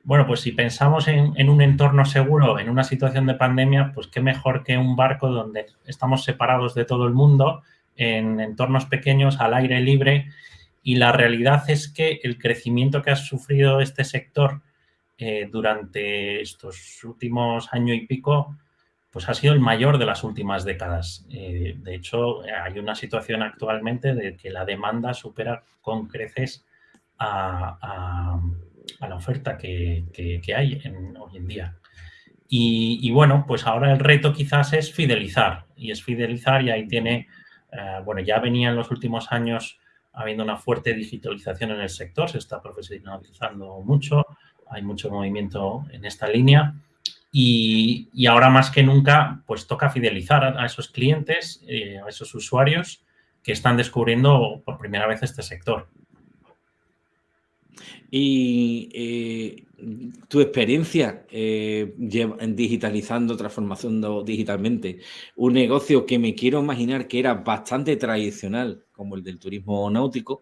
bueno, pues si pensamos en, un entorno seguro, en una situación de pandemia, pues qué mejor que un barco donde estamos separados de todo el mundo, en entornos pequeños, al aire libre y la realidad es que el crecimiento que ha sufrido este sector eh, durante estos últimos años y pico pues ha sido el mayor de las últimas décadas. Eh, de hecho, hay una situación actualmente de que la demanda supera con creces a, la oferta que, hay hoy en día. Y, bueno, pues ahora el reto quizás es fidelizar, y es fidelizar y ahí tiene, eh, bueno, ya venía en los últimos años habiendo una fuerte digitalización en el sector, se está profesionalizando mucho, hay mucho movimiento en esta línea y, ahora más que nunca, pues toca fidelizar a, esos clientes, eh, a esos usuarios que están descubriendo por primera vez este sector. Y eh, tu experiencia eh, digitalizando, transformando digitalmente un negocio que me quiero imaginar que era bastante tradicional, como el del turismo náutico,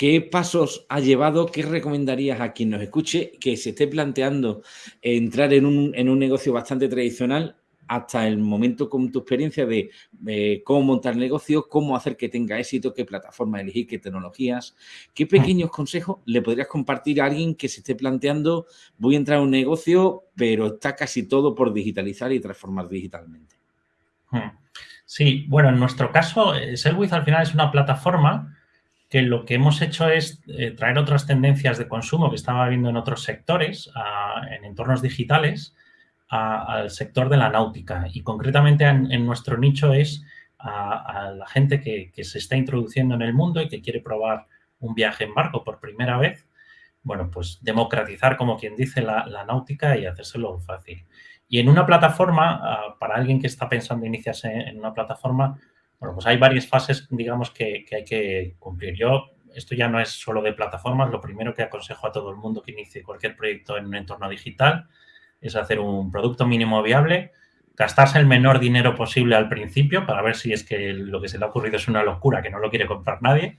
¿Qué pasos ha llevado? ¿Qué recomendarías a quien nos escuche que se esté planteando entrar en un, negocio bastante tradicional hasta el momento con tu experiencia de cómo montar negocio, cómo hacer que tenga éxito, qué plataforma elegir, qué tecnologías, qué pequeños consejos le podrías compartir a alguien que se esté planteando voy a entrar a un negocio, pero está casi todo por digitalizar y transformar digitalmente? Hmm. Sí, bueno, en nuestro caso, eh, Selwiz al final es una plataforma que lo que hemos hecho es eh, traer otras tendencias de consumo que estaba habiendo en otros sectores, en entornos digitales, al sector de la náutica. Y concretamente en, nuestro nicho es a, la gente que, se está introduciendo en el mundo y que quiere probar un viaje en barco por primera vez. Bueno, pues democratizar, como quien dice, la, náutica y hacérselo fácil. Y en una plataforma, para alguien que está pensando iniciarse en una plataforma, bueno, pues hay varias fases, digamos, que, hay que cumplir. Yo, esto ya no es solo de plataformas, lo primero que aconsejo a todo el mundo que inicie cualquier proyecto en un entorno digital es hacer un producto mínimo viable, gastarse el menor dinero posible al principio para ver si es que lo que se le ha ocurrido es una locura, que no lo quiere comprar nadie,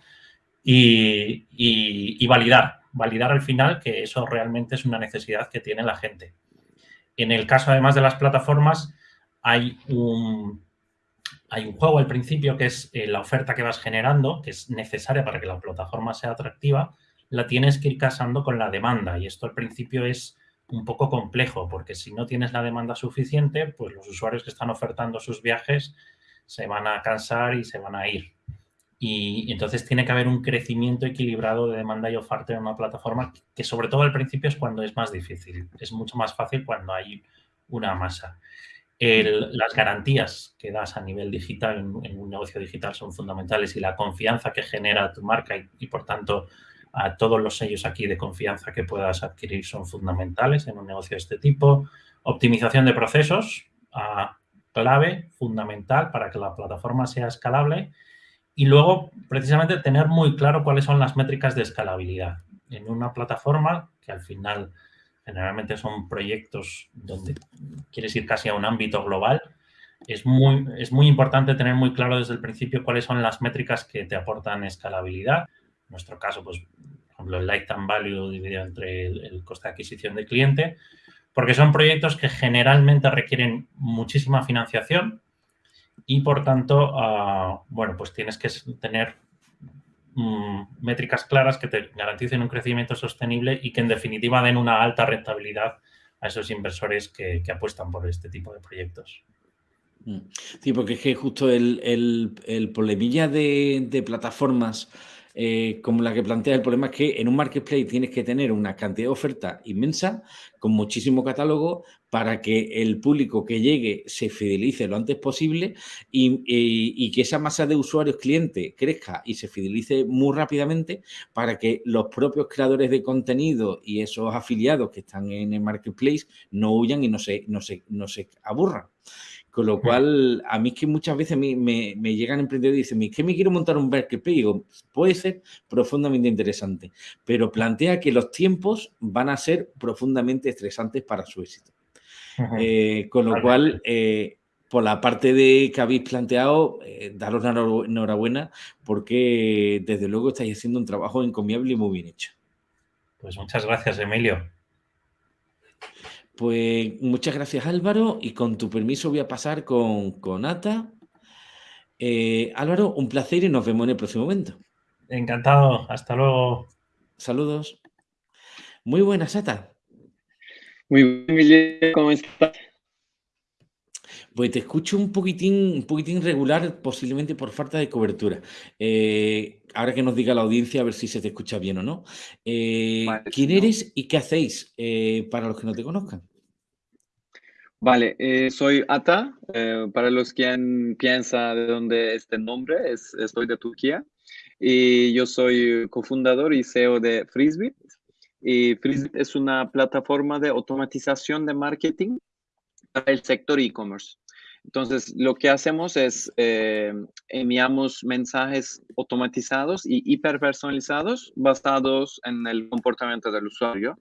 y, y validar, validar al final que eso realmente es una necesidad que tiene la gente. En el caso, además de las plataformas, hay un hay un juego al principio que es eh, la oferta que vas generando, que es necesaria para que la plataforma sea atractiva, la tienes que ir casando con la demanda y esto al principio es un poco complejo, porque si no tienes la demanda suficiente, pues los usuarios que están ofertando sus viajes se van a cansar y se van a ir. Y, entonces tiene que haber un crecimiento equilibrado de demanda y oferta en una plataforma que sobre todo al principio es cuando es más difícil. Es mucho más fácil cuando hay una masa. las garantías que das a nivel digital en, un negocio digital son fundamentales y la confianza que genera tu marca y por tanto a todos los sellos aquí de confianza que puedas adquirir son fundamentales en un negocio de este tipo. Optimización de procesos, clave, fundamental para que la plataforma sea escalable. Y luego, precisamente, tener muy claro cuáles son las métricas de escalabilidad. En una plataforma, que al final generalmente son proyectos donde quieres ir casi a un ámbito global, es muy, es muy importante tener muy claro desde el principio cuáles son las métricas que te aportan escalabilidad nuestro caso, pues, por ejemplo, el lifetime value dividido entre el, coste de adquisición del cliente, porque son proyectos que generalmente requieren muchísima financiación y, por tanto, ah, bueno, pues tienes que tener mm, métricas claras que te garanticen un crecimiento sostenible y que, en definitiva, den una alta rentabilidad a esos inversores que, apuestan por este tipo de proyectos. Mm. Sí, porque es que justo el, el, de plataformas eh, como la que plantea el problema es que en un marketplace tienes que tener una cantidad de oferta inmensa con muchísimo catálogo para que el público que llegue se fidelice lo antes posible y, que esa masa de usuarios clientes crezca y se fidelice muy rápidamente para que los propios creadores de contenido y esos afiliados que están en el marketplace no huyan y no se, no se, no se aburran. Con lo cual, a mí es que muchas veces me, me, llegan emprendedores y dicen, es que me quiero montar un marketplace. Y digo, puede ser profundamente interesante, pero plantea que los tiempos van a ser profundamente estresantes para su éxito. Eh, con lo cual, eh, por la parte de que habéis planteado, eh, daros enhorabuena porque desde luego estáis haciendo un trabajo encomiable y muy bien hecho. Pues muchas gracias, Emilio. Pues muchas gracias Álvaro y con tu permiso voy a pasar con, con Ata. Eh, Álvaro, un placer y nos vemos en el próximo momento. Encantado, hasta luego. Saludos. Muy buenas, Ata. Muy bien, ¿cómo estás? Pues te escucho un poquitín, un poquitín regular, posiblemente por falta de cobertura. Eh, ahora que nos diga la audiencia a ver si se te escucha bien o no. Eh, ¿Quién eres y qué hacéis para los que no te conozcan? Vale, eh, soy Ata. Eh, para los que piensan de dónde este nombre, es, estoy de Turquía. Y yo soy cofundador y CEO de Frisbit. Y Frisbit es una plataforma de automatización de marketing para el sector e-commerce. Entonces, lo que hacemos es eh, enviamos mensajes automatizados y hiperpersonalizados basados en el comportamiento del usuario.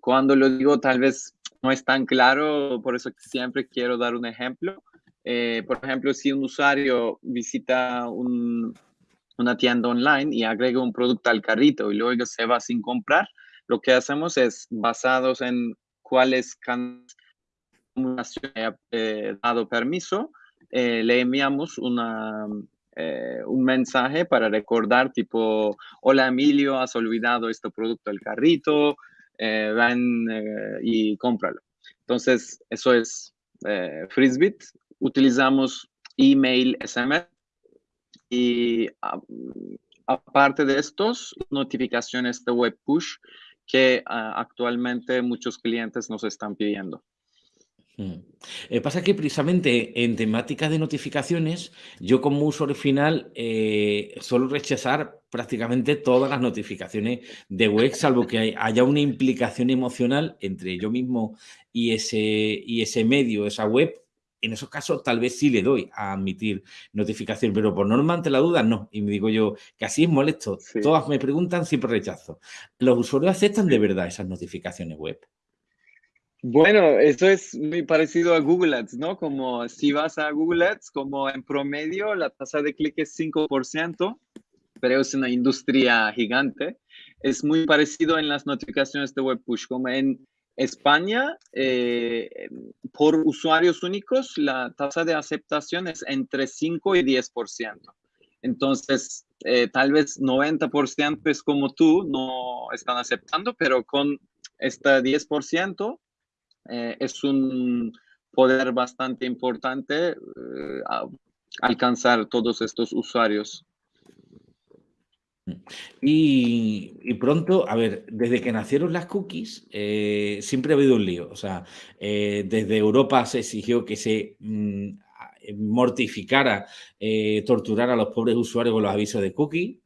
cuando lo digo, tal vez no es tan claro, por eso siempre quiero dar un ejemplo. Eh, por ejemplo, si un usuario visita una tienda online y agrega un producto al carrito y luego se va sin comprar, lo que hacemos es, basados en cuáles canales ha eh, dado permiso, eh, le enviamos una, un mensaje para recordar tipo, hola Emilio, has olvidado este producto del carrito, eh, ven eh, y cómpralo. Entonces, eso es eh, Frisbit. Utilizamos email, SMS y aparte de estos, notificaciones de web push que ah, actualmente muchos clientes nos están pidiendo. Mm. Eh, pasa que precisamente en temática de notificaciones, yo como usuario final eh, suelo rechazar prácticamente todas las notificaciones de web, salvo que haya una implicación emocional entre yo mismo y ese, y ese medio, esa web. En esos casos tal vez sí le doy a admitir notificación, pero por norma ante la duda no. Y me digo yo que así es molesto. Todas me preguntan, siempre rechazo. ¿Los usuarios aceptan de verdad esas notificaciones web? Bueno, eso es muy parecido a Google Ads, ¿no? Como si vas a Google Ads, como en promedio la tasa de clic es 5%, pero es una industria gigante. Es muy parecido en las notificaciones de web push, como en España, eh, por usuarios únicos, la tasa de aceptación es entre 5 y 10%. Entonces, eh, tal vez 90% es como tú, no están aceptando, pero con este 10% eh, es un poder bastante importante eh, alcanzar todos estos usuarios. Y, pronto, a ver, desde que nacieron las cookies, eh, siempre ha habido un lío. O sea, desde Europa se exigió que se mm, mortificara, torturara a los pobres usuarios con los avisos de cookies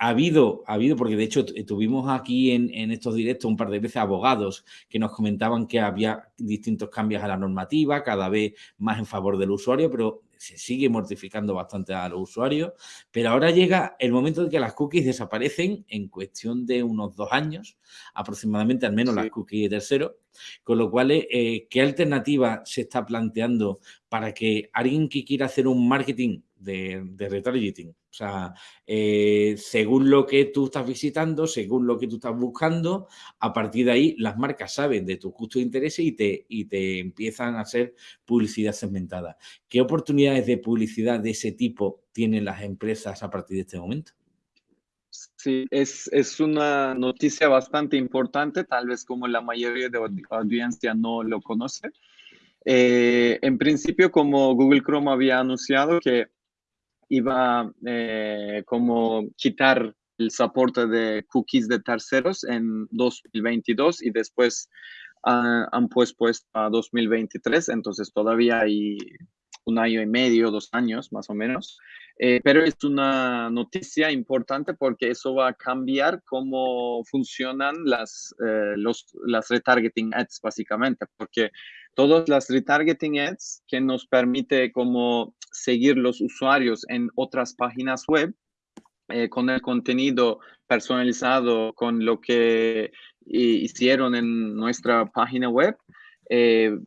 ha habido, ha habido, porque de hecho tuvimos aquí en, estos directos un par de veces abogados que nos comentaban que había distintos cambios a la normativa, cada vez más en favor del usuario, pero se sigue mortificando bastante a los usuarios. Pero ahora llega el momento de que las cookies desaparecen en cuestión de unos dos años, aproximadamente, al menos las cookies de tercero. Con lo cual, eh, ¿qué alternativa se está planteando para que alguien que quiera hacer un marketing de, de retargeting o sea, eh, según lo que tú estás visitando, según lo que tú estás buscando, a partir de ahí las marcas saben de tus gustos e intereses y te, y te empiezan a hacer publicidad segmentada. ¿Qué oportunidades de publicidad de ese tipo tienen las empresas a partir de este momento? Sí, es, es, una noticia bastante importante, tal vez como la mayoría de audiencia no lo conoce. Eh, en principio, como Google Chrome había anunciado que iba eh, como quitar el soporte de cookies de terceros en 2022 y después han puesto a 2023, entonces todavía hay un año y medio, dos años más o menos. Eh, pero es una noticia importante porque eso va a cambiar cómo funcionan las, eh, los, las retargeting ads básicamente, porque todas las retargeting ads que nos permite como seguir los usuarios en otras páginas web eh, con el contenido personalizado, con lo que hicieron en nuestra página web, eh,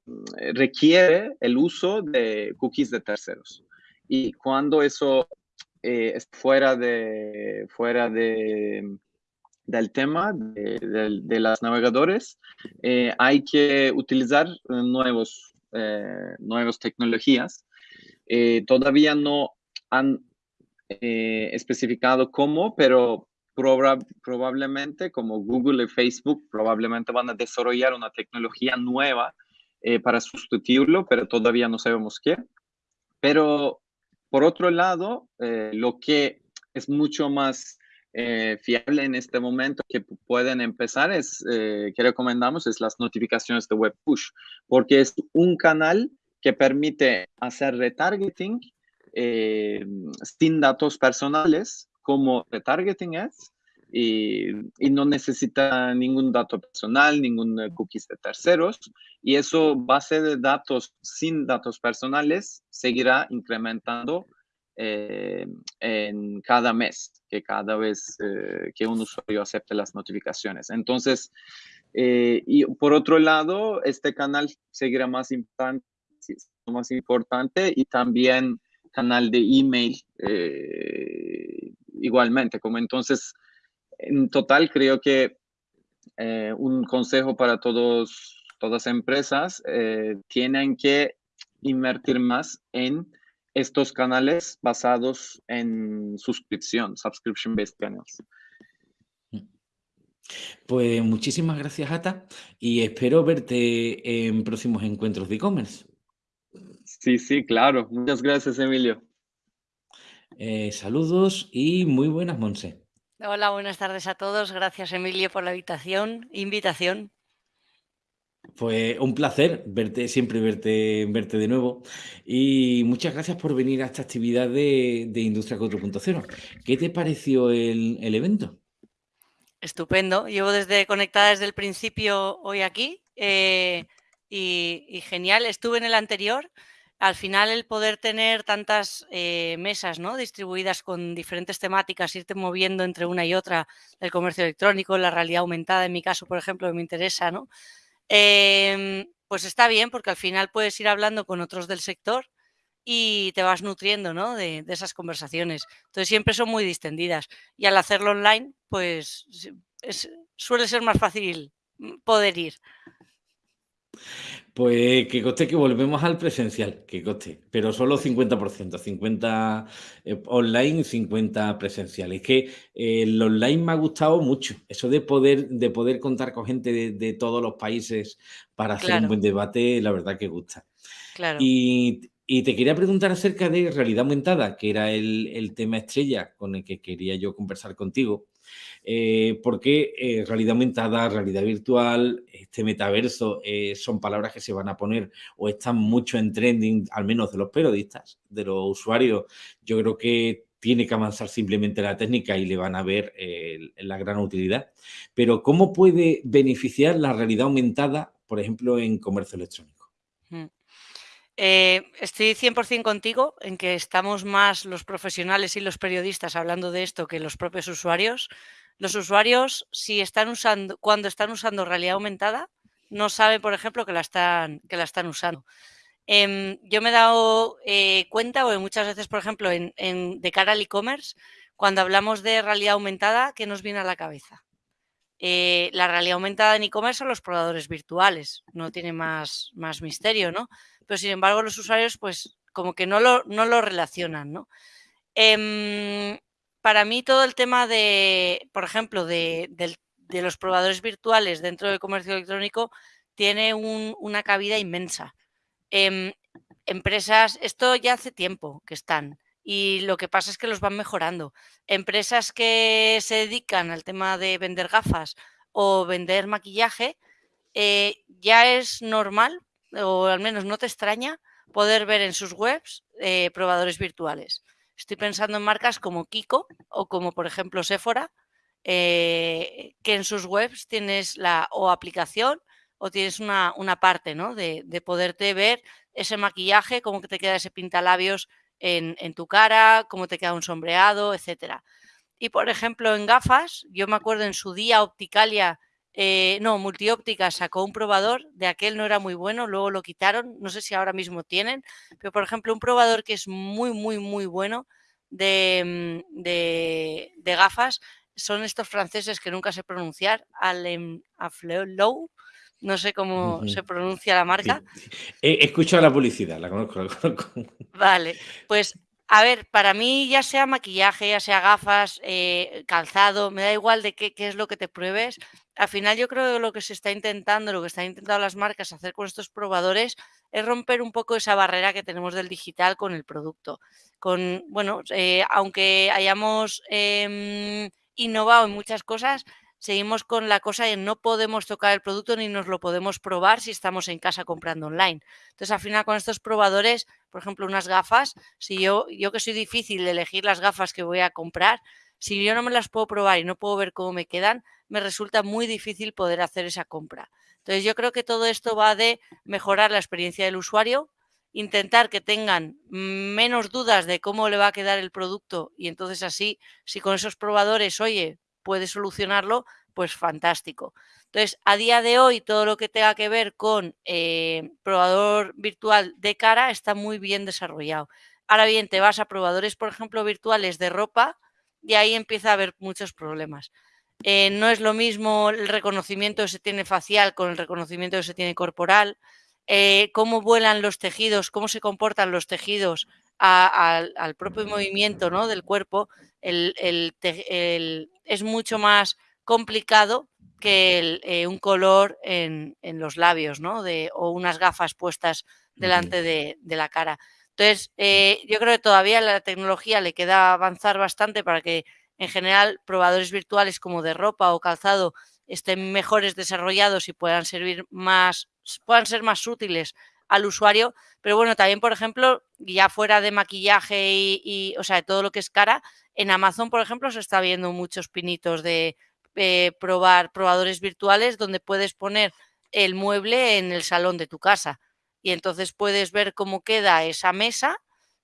requiere el uso de cookies de terceros. Y cuando eso eh, es fuera de, fuera de, del tema de, de, las navegadores, hay que utilizar nuevos, nuevas tecnologías eh, todavía no han eh, especificado cómo, pero probablemente como Google y Facebook probablemente van a desarrollar una tecnología nueva eh, para sustituirlo, pero todavía no sabemos qué. Pero por otro lado, lo que es mucho más fiable en este momento que pueden empezar es, que recomendamos, es las notificaciones de web push, porque es un canal que permite hacer retargeting eh, sin datos personales como retargeting ads y, no necesita ningún dato personal, ningún cookies de terceros y eso base de datos sin datos personales seguirá incrementando eh, en cada mes, que cada vez eh, que un usuario acepte las notificaciones. Entonces, y por otro lado, este canal seguirá más importante más importante, y también canal de email eh, igualmente. Como entonces, en total creo que eh, un consejo para todos, todas empresas, eh, tienen que invertir más en estos canales basados en suscripción, subscription-based channels. Pues muchísimas gracias, Ata, y espero verte en próximos encuentros de e-commerce. Sí, sí, claro. Muchas gracias, Emilio. Eh, saludos y muy buenas, Monse. Hola, buenas tardes a todos. Gracias, Emilio, por la invitación. invitación. Pues un placer verte, siempre verte, verte de nuevo. Y muchas gracias por venir a esta actividad de, Industria 4.0. ¿Qué te pareció el, evento? Estupendo. Llevo desde conectada desde el principio hoy aquí. Eh, y, genial. Estuve en el anterior. Al final el poder tener tantas eh, mesas ¿no? distribuidas con diferentes temáticas, irte moviendo entre una y otra, el comercio electrónico, la realidad aumentada, en mi caso, por ejemplo, me interesa, ¿no? Em, pues está bien porque al final puedes ir hablando con otros del sector y te vas nutriendo ¿no? de, esas conversaciones. Entonces siempre son muy distendidas y al hacerlo online, pues suele ser más fácil mm, poder ir. Pues que coste que volvemos al presencial, que coste, pero solo 50%, 50 eh, online y 50 presencial. Es que eh, el online me ha gustado mucho, eso de poder, de poder contar con gente de, todos los países para hacer un buen debate, la verdad que gusta. Claro. Y, te quería preguntar acerca de realidad aumentada, que era el, el tema estrella con el que quería yo conversar contigo. Eh, porque eh, realidad aumentada, realidad virtual, este metaverso eh, son palabras que se van a poner o están mucho en trending, al menos de los periodistas, de los usuarios. Yo creo que tiene que avanzar simplemente la técnica y le van a ver la gran utilidad. Pero ¿cómo puede beneficiar la realidad aumentada, por ejemplo, en comercio electrónico? Mm. estoy 100% contigo en que estamos más los profesionales y los periodistas hablando de esto que los propios usuarios. Los usuarios, si están usando, cuando están usando realidad aumentada, no saben, por ejemplo, que la están, que la están usando. Em, yo me he dado eh, cuenta, o muchas veces, por ejemplo, en, de cara al e-commerce, cuando hablamos de realidad aumentada, ¿qué nos viene a la cabeza? Eh, la realidad aumentada en e-commerce son los probadores virtuales, no tiene más, más misterio, ¿no? Pero sin embargo, los usuarios, pues, como que no lo, no lo relacionan, ¿no? Em, para mí todo el tema de, por ejemplo, de, los probadores virtuales dentro del comercio electrónico tiene una cabida inmensa. Em, empresas, esto ya hace tiempo que están y lo que pasa es que los van mejorando. Empresas que se dedican al tema de vender gafas o vender maquillaje, eh, ya es normal, o al menos no te extraña, poder ver en sus webs eh, probadores virtuales. Estoy pensando en marcas como Kiko o como por ejemplo Sephora, eh, que en sus webs tienes la o aplicación o tienes una, parte ¿no? de, poderte ver ese maquillaje, cómo te queda ese pintalabios en, en tu cara, cómo te queda un sombreado, etcétera. Y por ejemplo en gafas, yo me acuerdo en su día Opticalia eh, no, Multióptica sacó un probador, de aquel no era muy bueno, luego lo quitaron, no sé si ahora mismo tienen, pero por ejemplo un probador que es muy, muy, muy bueno de, mm, de, gafas son estos franceses que nunca sé pronunciar, Alem Afleu, no sé cómo se pronuncia la marca. He escuchado la publicidad, la conozco, la conozco. Vale, pues a ver, para mí ya sea maquillaje, ya sea gafas, eh, calzado, me da igual de qué, es lo que te pruebes. Al final yo creo que lo que se está intentando, lo que están intentando las marcas hacer con estos probadores es romper un poco esa barrera que tenemos del digital con el producto. Con, bueno, eh, aunque hayamos em, innovado en muchas cosas, seguimos con la cosa de no podemos tocar el producto ni nos lo podemos probar si estamos en casa comprando online. Entonces, al final, con estos probadores, por ejemplo, unas gafas, si yo, yo que soy difícil de elegir las gafas que voy a comprar, si yo no me las puedo probar y no puedo ver cómo me quedan, me resulta muy difícil poder hacer esa compra. Entonces, yo creo que todo esto va de mejorar la experiencia del usuario, intentar que tengan menos dudas de cómo le va a quedar el producto y entonces así, si con esos probadores, oye, puede solucionarlo, pues fantástico. Entonces, a día de hoy, todo lo que tenga que ver con eh, probador virtual de cara está muy bien desarrollado. Ahora bien, te vas a probadores, por ejemplo, virtuales de ropa y ahí empieza a haber muchos problemas. Eh, no es lo mismo el reconocimiento que se tiene facial con el reconocimiento que se tiene corporal, eh, cómo vuelan los tejidos, cómo se comportan los tejidos al propio movimiento ¿no? del cuerpo, el, es mucho más complicado que eh, un color en, los labios ¿no? de, o unas gafas puestas delante de, la cara. Entonces, eh, yo creo que todavía la tecnología le queda avanzar bastante para que en general probadores virtuales como de ropa o calzado estén mejores desarrollados y puedan servir más, puedan ser más útiles al usuario. Pero bueno, también, por ejemplo, ya fuera de maquillaje y, o sea, de todo lo que es cara, en Amazon, por ejemplo, se está viendo muchos pinitos de eh, probar probadores virtuales donde puedes poner el mueble en el salón de tu casa. Y entonces puedes ver cómo queda esa mesa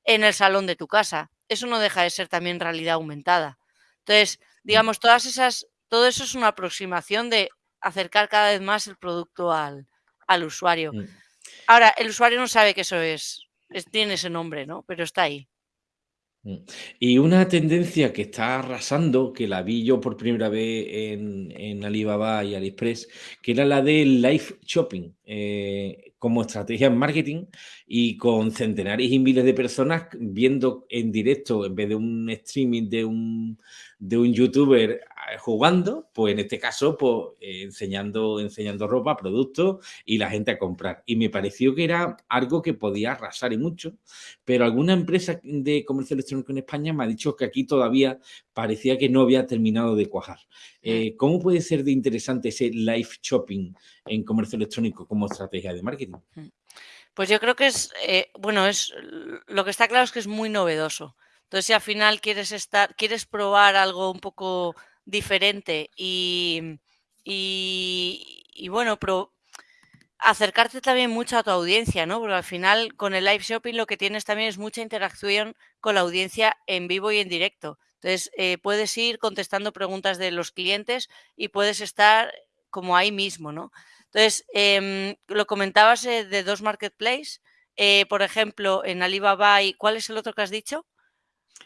en el salón de tu casa. Eso no deja de ser también realidad aumentada. Entonces, mm. digamos, todas esas, todo eso es una aproximación de acercar cada vez más el producto al, al usuario. Mm. Ahora, el usuario no sabe que eso es, tiene ese nombre, ¿no? Pero está ahí. Mm. Y una tendencia que está arrasando, que la vi yo por primera vez en, Alibaba y AliExpress, que era la del live shopping eh, como estrategia en marketing y con centenares y miles de personas viendo en directo, en vez de un streaming de un, de un youtuber eh, jugando, pues en este caso, pues eh, enseñando, enseñando ropa, productos y la gente a comprar. Y me pareció que era algo que podía arrasar y mucho, pero alguna empresa de comercio electrónico en España me ha dicho que aquí todavía parecía que no había terminado de cuajar. Eh, ¿Cómo puede ser de interesante ese live shopping en comercio electrónico como estrategia de marketing? Mm. Pues yo creo que es, bueno, es lo que está claro es que es muy novedoso. Entonces, si al final quieres estar, quieres probar algo un poco diferente y, bueno, pero acercarte también mucho a tu audiencia, ¿no? Porque al final con el live shopping lo que tienes también es mucha interacción con la audiencia en vivo y en directo. Entonces, eh, puedes ir contestando preguntas de los clientes y puedes estar como ahí mismo, ¿no? Entonces, em, lo comentabas eh, de dos marketplaces, eh, por ejemplo, en Alibaba y ¿cuál es el otro que has dicho?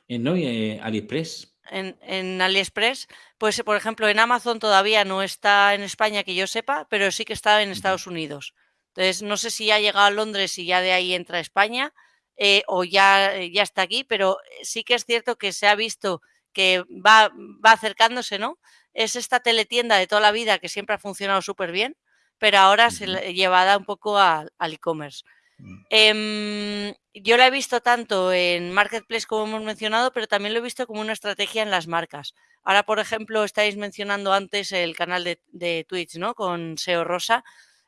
En no, eh, AliExpress. En, AliExpress, pues por ejemplo en Amazon todavía no está en España que yo sepa, pero sí que está en Estados Unidos. Entonces no sé si ya ha llegado a Londres y ya de ahí entra a España eh, o ya, eh, ya está aquí, pero sí que es cierto que se ha visto que va, va acercándose, ¿no? Es esta teletienda de toda la vida que siempre ha funcionado súper bien, pero ahora se llevada un poco al e-commerce. Mm. Em, yo la he visto tanto en Marketplace como hemos mencionado, pero también lo he visto como una estrategia en las marcas. Ahora, por ejemplo, estáis mencionando antes el canal de, Twitch, ¿no? Con SEO Rosa.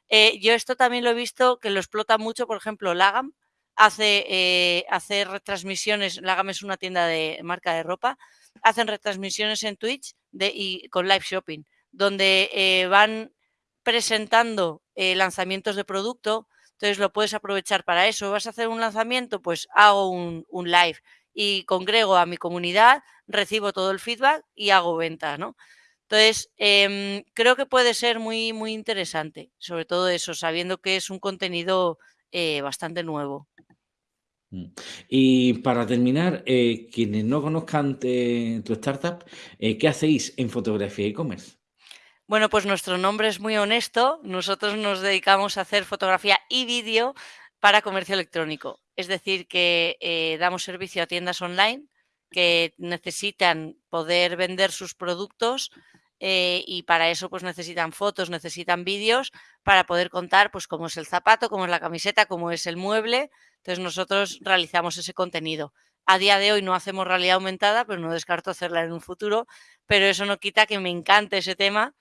Eh, yo esto también lo he visto que lo explota mucho, por ejemplo, Lagam hace, eh, retransmisiones, Lagam es una tienda de marca de ropa, hacen retransmisiones en Twitch y con live shopping, donde eh, van presentando lanzamientos de producto, entonces lo puedes aprovechar para eso. ¿Vas a hacer un lanzamiento? Pues hago un, live y congrego a mi comunidad, recibo todo el feedback y hago venta, ¿no? Entonces, em, creo que puede ser muy, muy interesante, sobre todo eso, sabiendo que es un contenido eh, bastante nuevo. Mm. Y para terminar, eh, quienes no conozcan tu startup, eh, ¿qué hacéis en fotografía e-commerce? Bueno, pues nuestro nombre es muy honesto. Nosotros nos dedicamos a hacer fotografía y vídeo para comercio electrónico. Es decir, que eh, damos servicio a tiendas online que necesitan poder vender sus productos eh, y para eso pues necesitan fotos, necesitan vídeos para poder contar pues cómo es el zapato, cómo es la camiseta, cómo es el mueble. Entonces nosotros realizamos ese contenido. A día de hoy no hacemos realidad aumentada, pero no descarto hacerla en un futuro, pero eso no quita que me encante ese tema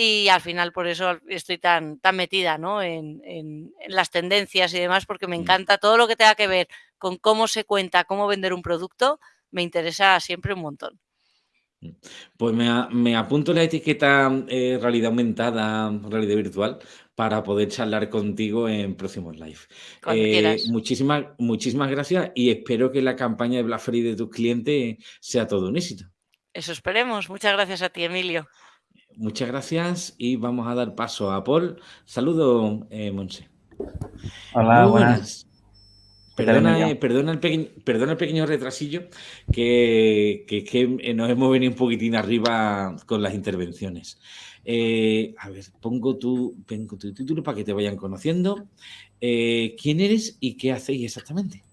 y al final por eso estoy tan, tan metida ¿no? en, las tendencias y demás, porque me mm. encanta todo lo que tenga que ver con cómo se cuenta, cómo vender un producto, me interesa siempre un montón. Mm. Pues me, apunto la etiqueta eh, realidad aumentada, realidad virtual, para poder charlar contigo en próximos live. Eh, muchísimas, muchísimas gracias y espero que la campaña de Black Friday de tus clientes sea todo un éxito. Eso esperemos. Muchas gracias a ti, Emilio. Muchas gracias y vamos a dar paso a Paul. Saludo, eh, Monse. Hola, buenas. Perdona, eh, perdona, el pequeño, perdona, el pequeño retrasillo, que, que, nos hemos venido un poquitín arriba con las intervenciones. Eh, a ver, pongo tu, pongo tu título para que te vayan conociendo. ¿Quién eres y qué hacéis exactamente?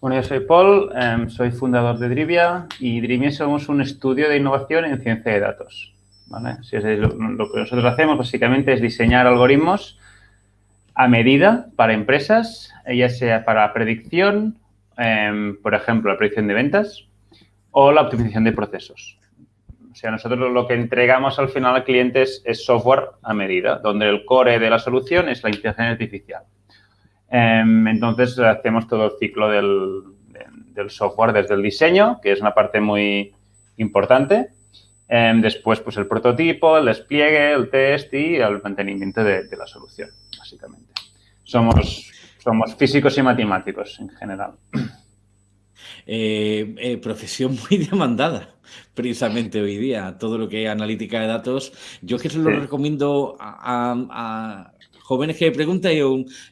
Bueno, yo soy Paul, em, soy fundador de Drivia y Drivia somos un estudio de innovación en ciencia de datos lo, que nosotros hacemos básicamente es diseñar algoritmos a medida para empresas, ya sea para predicción, em, por ejemplo, la predicción de ventas o la optimización de procesos. O sea, nosotros lo que entregamos al final al cliente es, software a medida, donde el core de la solución es la inteligencia artificial. Em, entonces, hacemos todo el ciclo del software desde el diseño, que es una parte muy importante, Em, después, pues el prototipo, el despliegue, el test y el mantenimiento de, la solución, básicamente. Somos, somos físicos y matemáticos en general. Eh, eh, profesión muy demandada precisamente hoy día. Todo lo que es analítica de datos. Yo es que se lo recomiendo a, jóvenes que preguntan,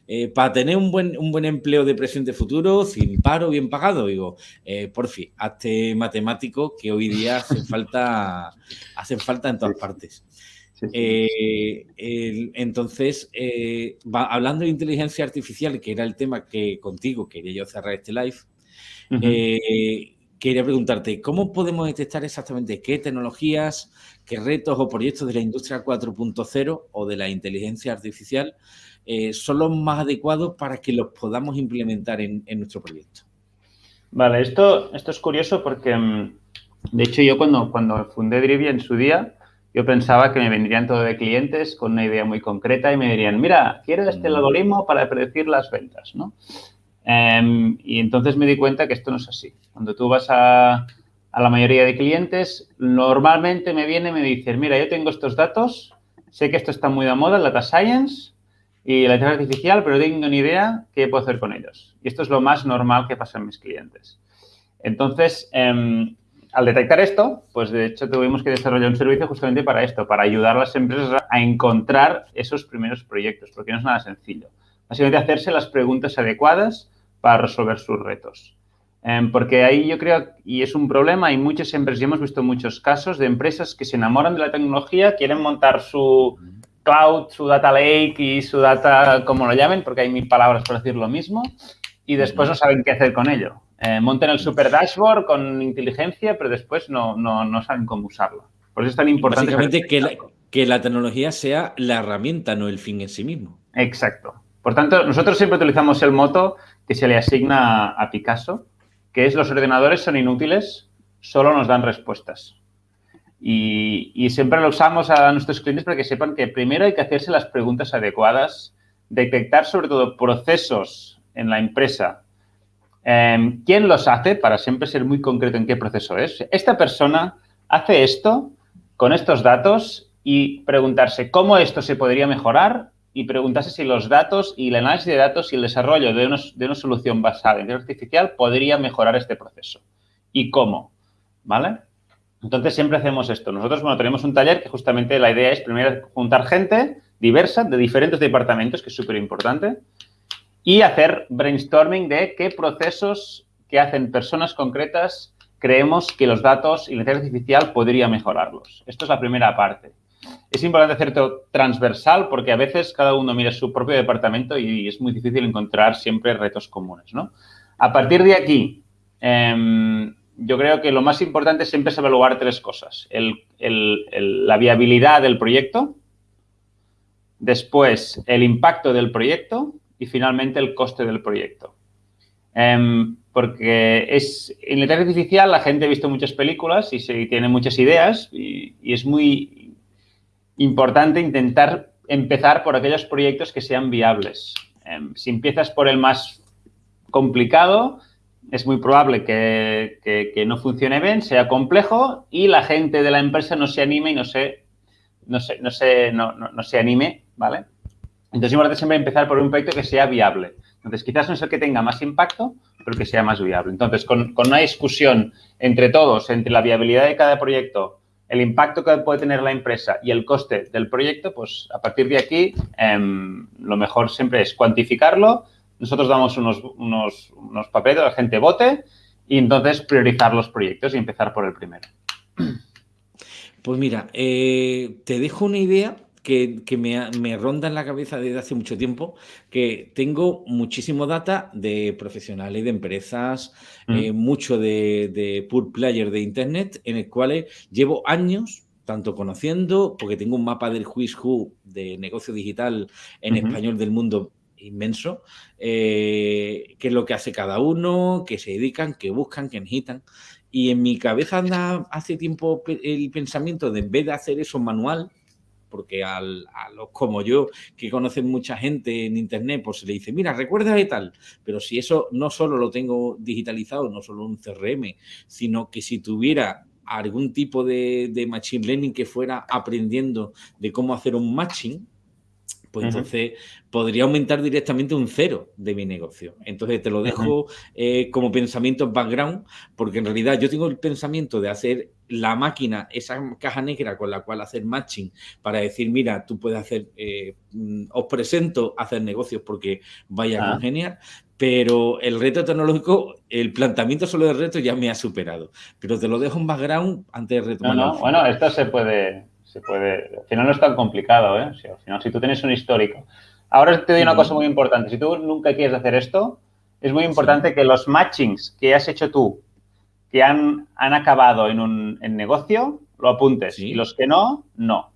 eh, para tener un buen, un buen empleo de presente futuro, sin paro, bien pagado, digo, eh, por fin, hazte matemático que hoy día hacen falta, hacen falta en todas partes. Eh, entonces, hablando de inteligencia artificial, que era el tema que contigo quería yo cerrar este live, quería preguntarte, ¿cómo podemos detectar exactamente qué tecnologías, qué retos o proyectos de la industria 4.0 o de la inteligencia artificial eh, son los más adecuados para que los podamos implementar en, nuestro proyecto? Vale, esto, esto es curioso porque, mm, de hecho, yo cuando, cuando fundé Drivia en su día, yo pensaba que me vendrían todo de clientes con una idea muy concreta y me dirían, mira, quiero este mm. algoritmo para predecir las ventas, ¿no? Em, y entonces me di cuenta que esto no es así. Cuando tú vas a, la mayoría de clientes, normalmente me viene y me dicen, mira, yo tengo estos datos, sé que esto está muy de moda, el data science y la inteligencia artificial, pero tengo ni idea qué puedo hacer con ellos. Y esto es lo más normal que pasa en mis clientes. Entonces, em, al detectar esto, pues de hecho tuvimos que desarrollar un servicio justamente para esto, para ayudar a las empresas a encontrar esos primeros proyectos, porque no es nada sencillo. Básicamente hacerse las preguntas adecuadas para resolver sus retos. Em, porque ahí yo creo, y es un problema, hay muchas empresas, ya hemos visto muchos casos de empresas que se enamoran de la tecnología, quieren montar su cloud, su data lake y su data, como lo llamen, porque hay mil palabras para decir lo mismo, y después no saben qué hacer con ello. Eh, monten el super dashboard con inteligencia, pero después no, no, no saben cómo usarlo. Por eso es tan importante. Básicamente que la, que la tecnología sea la herramienta, no el fin en sí mismo. Exacto. Por tanto, nosotros siempre utilizamos el moto que se le asigna a Picasso, que es los ordenadores son inútiles, solo nos dan respuestas. Y, siempre lo usamos a nuestros clientes para que sepan que primero hay que hacerse las preguntas adecuadas, detectar sobre todo procesos en la empresa. Em, ¿Quién los hace? Para siempre ser muy concreto en qué proceso es. Esta persona hace esto con estos datos y preguntarse cómo esto se podría mejorar y preguntase si los datos y el análisis de datos y el desarrollo de, de una solución basada en inteligencia artificial podría mejorar este proceso. ¿Y cómo? ¿Vale? Entonces, siempre hacemos esto. Nosotros, bueno, tenemos un taller que justamente la idea es primero juntar gente diversa de diferentes departamentos, que es súper importante, y hacer brainstorming de qué procesos que hacen personas concretas creemos que los datos y la inteligencia artificial podría mejorarlos. Esto es la primera parte es importante hacerlo transversal porque a veces cada uno mira su propio departamento y es muy difícil encontrar siempre retos comunes, ¿no? A partir de aquí, em, yo creo que lo más importante siempre es evaluar tres cosas. la viabilidad del proyecto, después el impacto del proyecto y finalmente el coste del proyecto. Em, porque es, en la inteligencia artificial la gente ha visto muchas películas y tiene muchas ideas y es muy importante intentar empezar por aquellos proyectos que sean viables. Em, si empiezas por el más complicado, es muy probable que, no funcione bien, sea complejo y la gente de la empresa no se anime y no se, no se, no se, no, no, se anime, ¿vale? Entonces, es importante siempre empezar por un proyecto que sea viable. Entonces, quizás no es el que tenga más impacto, pero que sea más viable. Entonces, con, con una discusión entre todos, entre la viabilidad de cada proyecto, el impacto que puede tener la empresa y el coste del proyecto, pues a partir de aquí em, lo mejor siempre es cuantificarlo. Nosotros damos unos, unos, unos papeles, la gente vote y entonces priorizar los proyectos y empezar por el primero. Pues mira, eh, te dejo una idea que, me, ronda en la cabeza desde hace mucho tiempo, que tengo muchísimo data de profesionales, de empresas, mm. eh, mucho de, de pure player de Internet, en el cual llevo años tanto conociendo, porque tengo un mapa del Who's Who de negocio digital en español del mundo inmenso, eh, qué es lo que hace cada uno, qué se dedican, qué buscan, qué necesitan. Y en mi cabeza anda hace tiempo el pensamiento de en vez de hacer eso manual, porque a los como yo, que conocen mucha gente en Internet, pues se le dice, mira, recuerda de tal, pero si eso no solo lo tengo digitalizado, no solo un CRM, sino que si tuviera algún tipo de, de machine learning que fuera aprendiendo de cómo hacer un matching, pues entonces podría aumentar directamente un cero de mi negocio. Entonces te lo dejo eh, como pensamiento background, porque en realidad yo tengo el pensamiento de hacer la máquina, esa caja negra con la cual hacer matching para decir, mira, tú puedes hacer, eh, mm, os presento hacer negocios porque vaya a ah. congeniar, pero el reto tecnológico, el planteamiento solo del reto ya me ha superado. Pero te lo dejo en background antes de retomar. No, no, bueno, esto se puede, se puede, al final no es tan complicado, ¿eh? Si, al final, si tú tienes un histórico. Ahora te doy una cosa muy importante. Si tú nunca quieres hacer esto, es muy importante que los matchings que has hecho tú, que han, han acabado en un negocio, lo apuntes. Y los que no, no.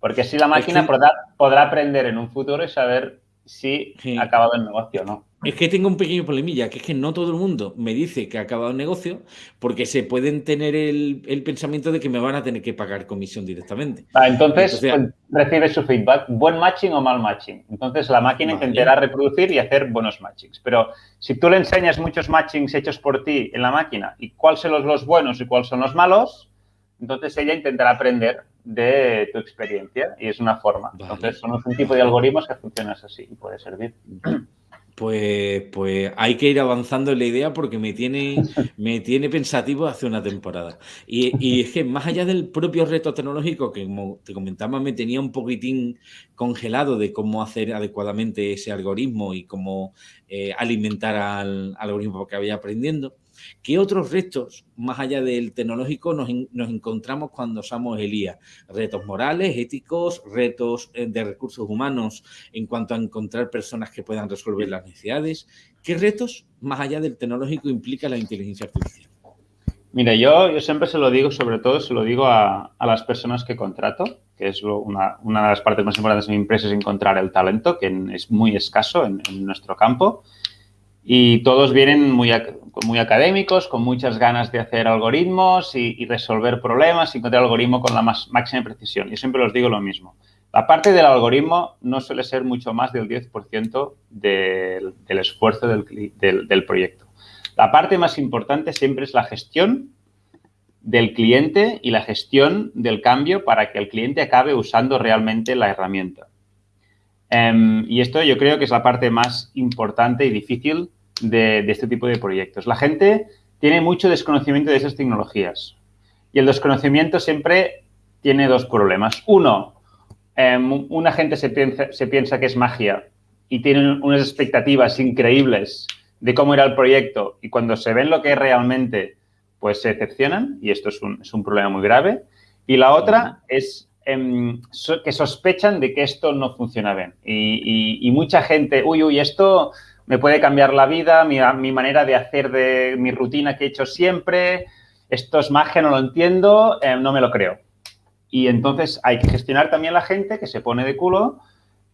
Porque así la máquina podrá, podrá, aprender en un futuro y saber si ha acabado el negocio o no. Es que tengo un pequeño problemilla, que es que no todo el mundo me dice que ha acabado el negocio porque se pueden tener el, pensamiento de que me van a tener que pagar comisión directamente. entonces, pues, recibe su feedback, buen matching o mal matching. Entonces la máquina intentará reproducir y hacer buenos matchings. Pero si tú le enseñas muchos matchings hechos por ti en la máquina y cuáles son los, los buenos y cuáles son los malos, entonces ella intentará aprender de tu experiencia y es una forma. Entonces son un tipo de algoritmos que funcionan así y puede servir. Pues, pues hay que ir avanzando en la idea porque me tiene, me tiene pensativo hace una temporada. Y, es que más allá del propio reto tecnológico, que como te comentaba, me tenía un poquitín congelado de cómo hacer adecuadamente ese algoritmo y cómo eh, alimentar al, algoritmo que había aprendiendo, ¿Qué otros retos, más allá del tecnológico, nos, encontramos cuando usamos el IA? Retos morales, éticos, retos eh, de recursos humanos en cuanto a encontrar personas que puedan resolver las necesidades. ¿Qué retos, más allá del tecnológico, implica la inteligencia artificial? Mira, yo, yo siempre se lo digo, sobre todo se lo digo a, las personas que contrato, que es una, de las partes más importantes de mi empresa, es encontrar el talento, que es muy escaso en nuestro campo. Y todos vienen muy, académicos, con muchas ganas de hacer algoritmos y, resolver problemas y encontrar el algoritmo con la más, máxima precisión. Yo siempre os digo lo mismo. La parte del algoritmo no suele ser mucho más del 10% del, del, esfuerzo del proyecto. La parte más importante siempre es la gestión del cliente y la gestión del cambio para que el cliente acabe usando realmente la herramienta. Em, y esto yo creo que es la parte más importante y difícil de, este tipo de proyectos. La gente tiene mucho desconocimiento de esas tecnologías y el desconocimiento siempre tiene dos problemas. Uno, em, una gente se piensa, se piensa que es magia y tiene unas expectativas increíbles de cómo era el proyecto y cuando se ven lo que es realmente, pues se decepcionan y esto es un, es un problema muy grave. Y la otra es em, que sospechan de que esto no funciona bien. Y, mucha gente, uy, uy, esto me puede cambiar la vida, mi, mi, manera de hacer de mi rutina que he hecho siempre, esto es magia, no lo entiendo, eh, no me lo creo. Y entonces hay que gestionar también la gente que se pone de culo,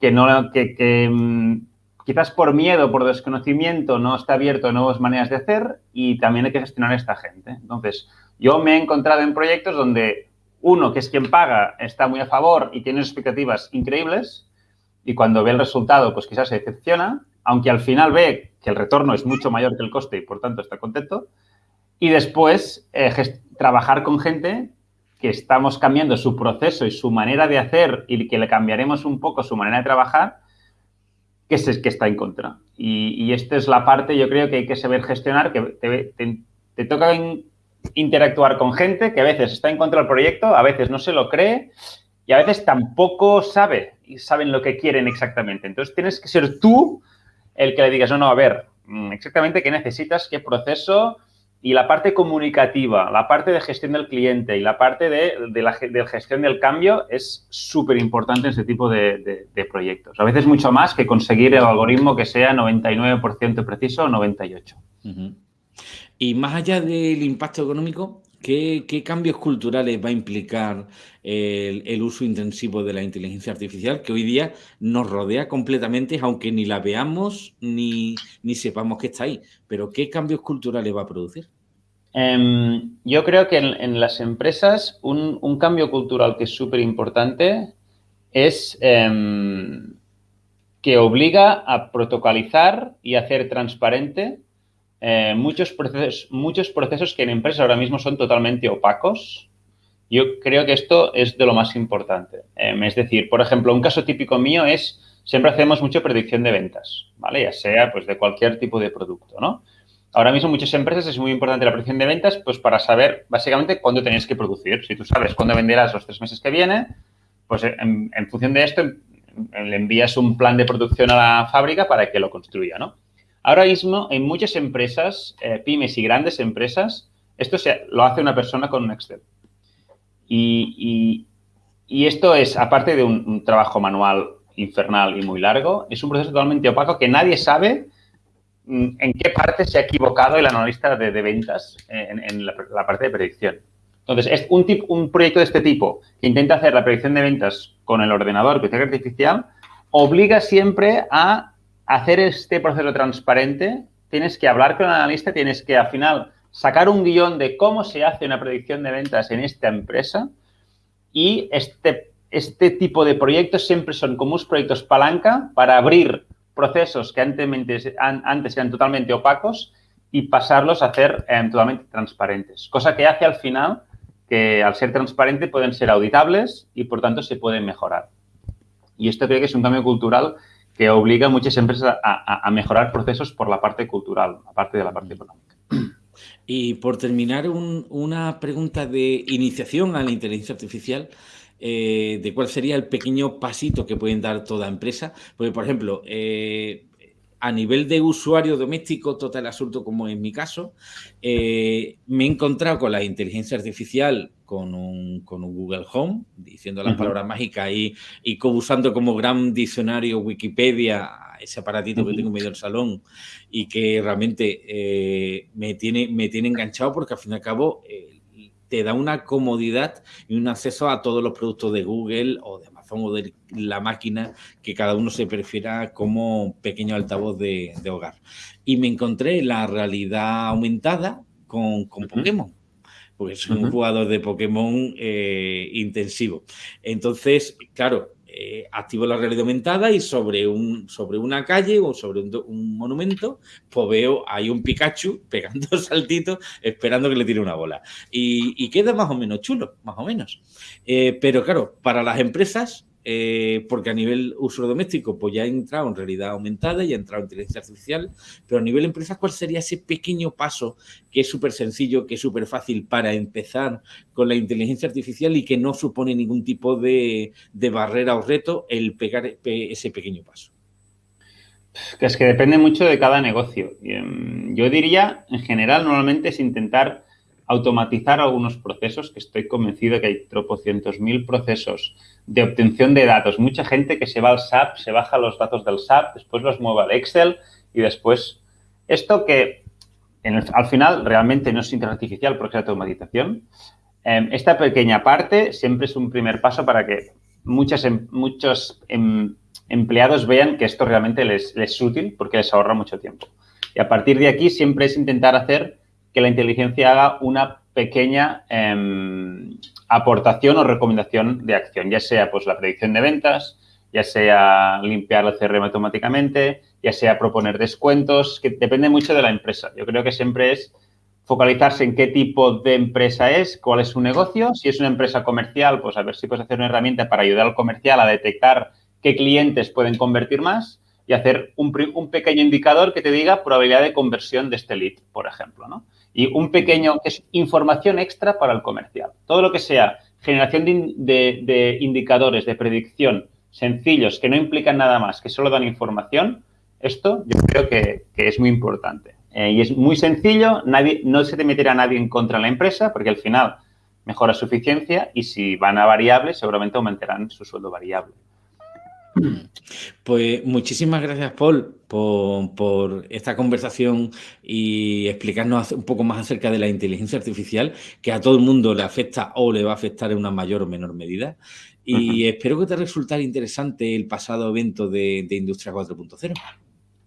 que no, que, que mm, quizás por miedo, por desconocimiento, no está abierto a nuevas maneras de hacer y también hay que gestionar a esta gente. Entonces, yo me he encontrado en proyectos donde uno, que es quien paga, está muy a favor y tiene expectativas increíbles y cuando ve el resultado, pues quizás se decepciona aunque al final ve que el retorno es mucho mayor que el coste y por tanto está contento. Y después eh, trabajar con gente que estamos cambiando su proceso y su manera de hacer y que le cambiaremos un poco su manera de trabajar, que, es, que está en contra. Y, esta es la parte, yo creo que hay que saber gestionar, que te, toca interactuar con gente que a veces está en contra del proyecto, a veces no se lo cree y a veces tampoco sabe y saben lo que quieren exactamente. Entonces tienes que ser tú el que le digas, no, no, a ver, mm, exactamente qué necesitas, qué proceso y la parte comunicativa, la parte de gestión del cliente y la parte de, la gestión del cambio es súper importante en este tipo de, proyectos. A veces mucho más que conseguir el algoritmo que sea 99% preciso o 98%. Y más allá del impacto económico, ¿Qué, cambios culturales va a implicar el, uso intensivo de la inteligencia artificial que hoy día nos rodea completamente, aunque ni la veamos ni, sepamos que está ahí? Pero ¿qué cambios culturales va a producir? Em, yo creo que en, las empresas un, cambio cultural que es súper importante es em, que obliga a protocolizar y hacer transparente eh, muchos, procesos, muchos procesos que en empresas ahora mismo son totalmente opacos. Yo creo que esto es de lo más importante. Em, es decir, por ejemplo, un caso típico mío es siempre hacemos mucha predicción de ventas, ¿vale? Ya sea pues de cualquier tipo de producto, ¿no? Ahora mismo muchas empresas es muy importante la predicción de ventas pues para saber básicamente cuándo tenéis que producir. Si tú sabes cuándo venderás los tres meses que viene, pues en, en función de esto le envías un plan de producción a la fábrica para que lo construya, ¿no? Ahora mismo, en muchas empresas, eh, pymes y grandes empresas, esto se, lo hace una persona con un Excel. Y, esto es, aparte de un, trabajo manual infernal y muy largo, es un proceso totalmente opaco que nadie sabe mm, en qué parte se ha equivocado el analista de, ventas en, la, parte de predicción. Entonces, es un, un proyecto de este tipo que intenta hacer la predicción de ventas con el ordenador, con artificial, obliga siempre a hacer este proceso transparente, tienes que hablar con el analista, tienes que al final sacar un guion de cómo se hace una predicción de ventas en esta empresa y este, este tipo de proyectos siempre son como unos proyectos palanca para abrir procesos que antes, antes eran totalmente opacos y pasarlos a hacer eh, totalmente transparentes. Cosa que hace al final que al ser transparente pueden ser auditables y por tanto se pueden mejorar. Y esto creo que es un cambio cultural que obliga a muchas empresas a, mejorar procesos por la parte cultural, aparte de la parte económica. Y por terminar, una pregunta de iniciación a la inteligencia artificial. Eh, de cuál sería el pequeño pasito que pueden dar toda empresa. Porque, por ejemplo, eh, a nivel de usuario doméstico, total absurdo como en mi caso, eh, me he encontrado con la inteligencia artificial con un, Google Home, diciendo las palabras mágicas y, y usando como gran diccionario Wikipedia ese aparatito que tengo en medio del salón y que realmente eh, me, tiene, me tiene enganchado porque al fin y al cabo eh, te da una comodidad y un acceso a todos los productos de Google o de o de la máquina que cada uno se prefiera como pequeño altavoz de, hogar. Y me encontré la realidad aumentada con, Pokémon porque soy un jugador de Pokémon eh, intensivo. Entonces, claro, eh, activo la realidad aumentada y sobre, un, sobre una calle o sobre un, monumento, pues veo ahí un Pikachu pegando saltitos esperando que le tire una bola. Y, queda más o menos chulo, más o menos. Eh, pero claro, para las empresas eh, porque a nivel uso doméstico pues ya ha entrado en realidad aumentada y ha entrado en inteligencia artificial, pero a nivel empresas, ¿cuál sería ese pequeño paso que es súper sencillo, que es súper fácil para empezar con la inteligencia artificial y que no supone ningún tipo de, barrera o reto el pegar ese pequeño paso? Es que depende mucho de cada negocio. Em, yo diría, en general, normalmente es intentar automatizar algunos procesos, que estoy convencido que hay tropocientos mil procesos de obtención de datos. Mucha gente que se va al SAP, se baja los datos del SAP, después los mueve al Excel y después... Esto que al final realmente no es inteligencia artificial porque es automatización. Em, esta pequeña parte siempre es un primer paso para que muchas, em, muchos em, empleados vean que esto realmente les es útil porque les ahorra mucho tiempo. Y a partir de aquí siempre es intentar hacer que la inteligencia haga una pequeña em, aportación o recomendación de acción, ya sea pues la predicción de ventas, ya sea limpiar el CRM automáticamente, ya sea proponer descuentos, que depende mucho de la empresa. Yo creo que siempre es focalizarse en qué tipo de empresa es, cuál es su negocio. Si es una empresa comercial, pues a ver si puedes hacer una herramienta para ayudar al comercial a detectar qué clientes pueden convertir más y hacer un, un pequeño indicador que te diga probabilidad de conversión de este lead, por ejemplo, ¿no? Y un pequeño, que es información extra para el comercial. Todo lo que sea generación de, indicadores de predicción sencillos que no implican nada más, que solo dan información, esto yo creo que, es muy importante. Eh, y es muy sencillo, nadie, no se te meterá nadie en contra de la empresa porque al final mejora su eficiencia y si van a variables seguramente aumentarán su sueldo variable. Pues muchísimas gracias, Paul, por, esta conversación y explicarnos un poco más acerca de la inteligencia artificial, que a todo el mundo le afecta o le va a afectar en una mayor o menor medida. Y espero que te resultara interesante el pasado evento de, Industria 4.0.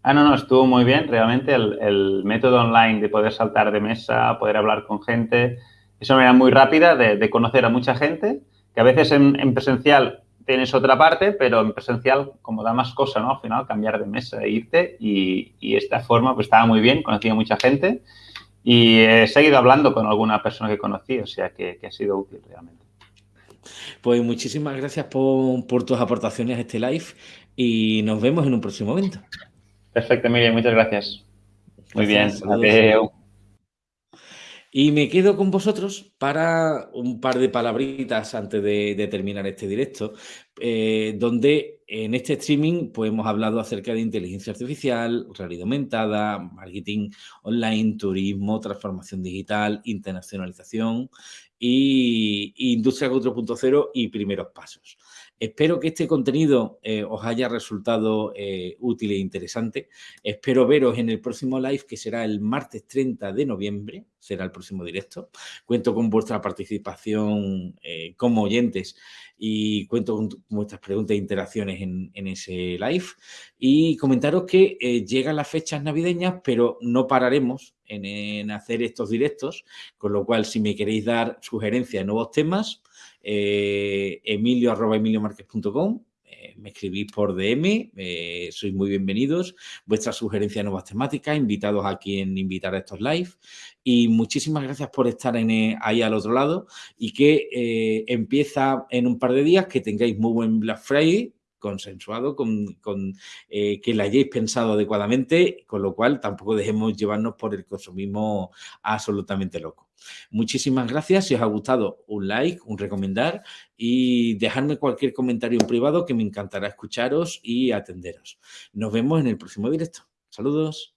Ah, no, no, estuvo muy bien. Realmente el, método online de poder saltar de mesa, poder hablar con gente, es una manera muy rápida de, conocer a mucha gente, que a veces en presencial tienes otra parte, pero en presencial, como da más cosa, ¿no? Al final, cambiar de mesa e irte y, y esta forma, pues estaba muy bien, conocí a mucha gente y he seguido hablando con alguna persona que conocí, o sea que, ha sido útil realmente. Pues muchísimas gracias por, tus aportaciones a este live. y nos vemos en un próximo evento. Perfecto, Emilio, muchas gracias. Muy bien, Y me quedo con vosotros para un par de palabritas antes de, terminar este directo, eh, donde en este streaming pues, hemos hablado acerca de inteligencia artificial, realidad aumentada, marketing online, turismo, transformación digital, internacionalización y, industria 4.0 y primeros pasos. Espero que este contenido eh, os haya resultado eh, útil e interesante. Espero veros en el próximo live, que será el martes 30 de noviembre, será el próximo directo. Cuento con vuestra participación eh, como oyentes y cuento con vuestras preguntas e interacciones en, ese live. Y comentaros que llegan las fechas navideñas, pero no pararemos en, en hacer estos directos, con lo cual si me queréis dar sugerencias de nuevos temas, eh, emilio arroba emiliomarquez.com eh, me escribís por DM, eh, sois muy bienvenidos. Vuestras sugerencias de nuevas temáticas, invitados a quien invitar a estos live. Y muchísimas gracias por estar en, ahí al otro lado y que empieza en un par de días, que tengáis muy buen Black Friday consensuado, con, que la hayáis pensado adecuadamente, con lo cual tampoco dejemos llevarnos por el consumismo absolutamente loco. Muchísimas gracias. Si os ha gustado, un like, un recomendar y dejarme cualquier comentario en privado que me encantará escucharos y atenderos. Nos vemos en el próximo directo. Saludos.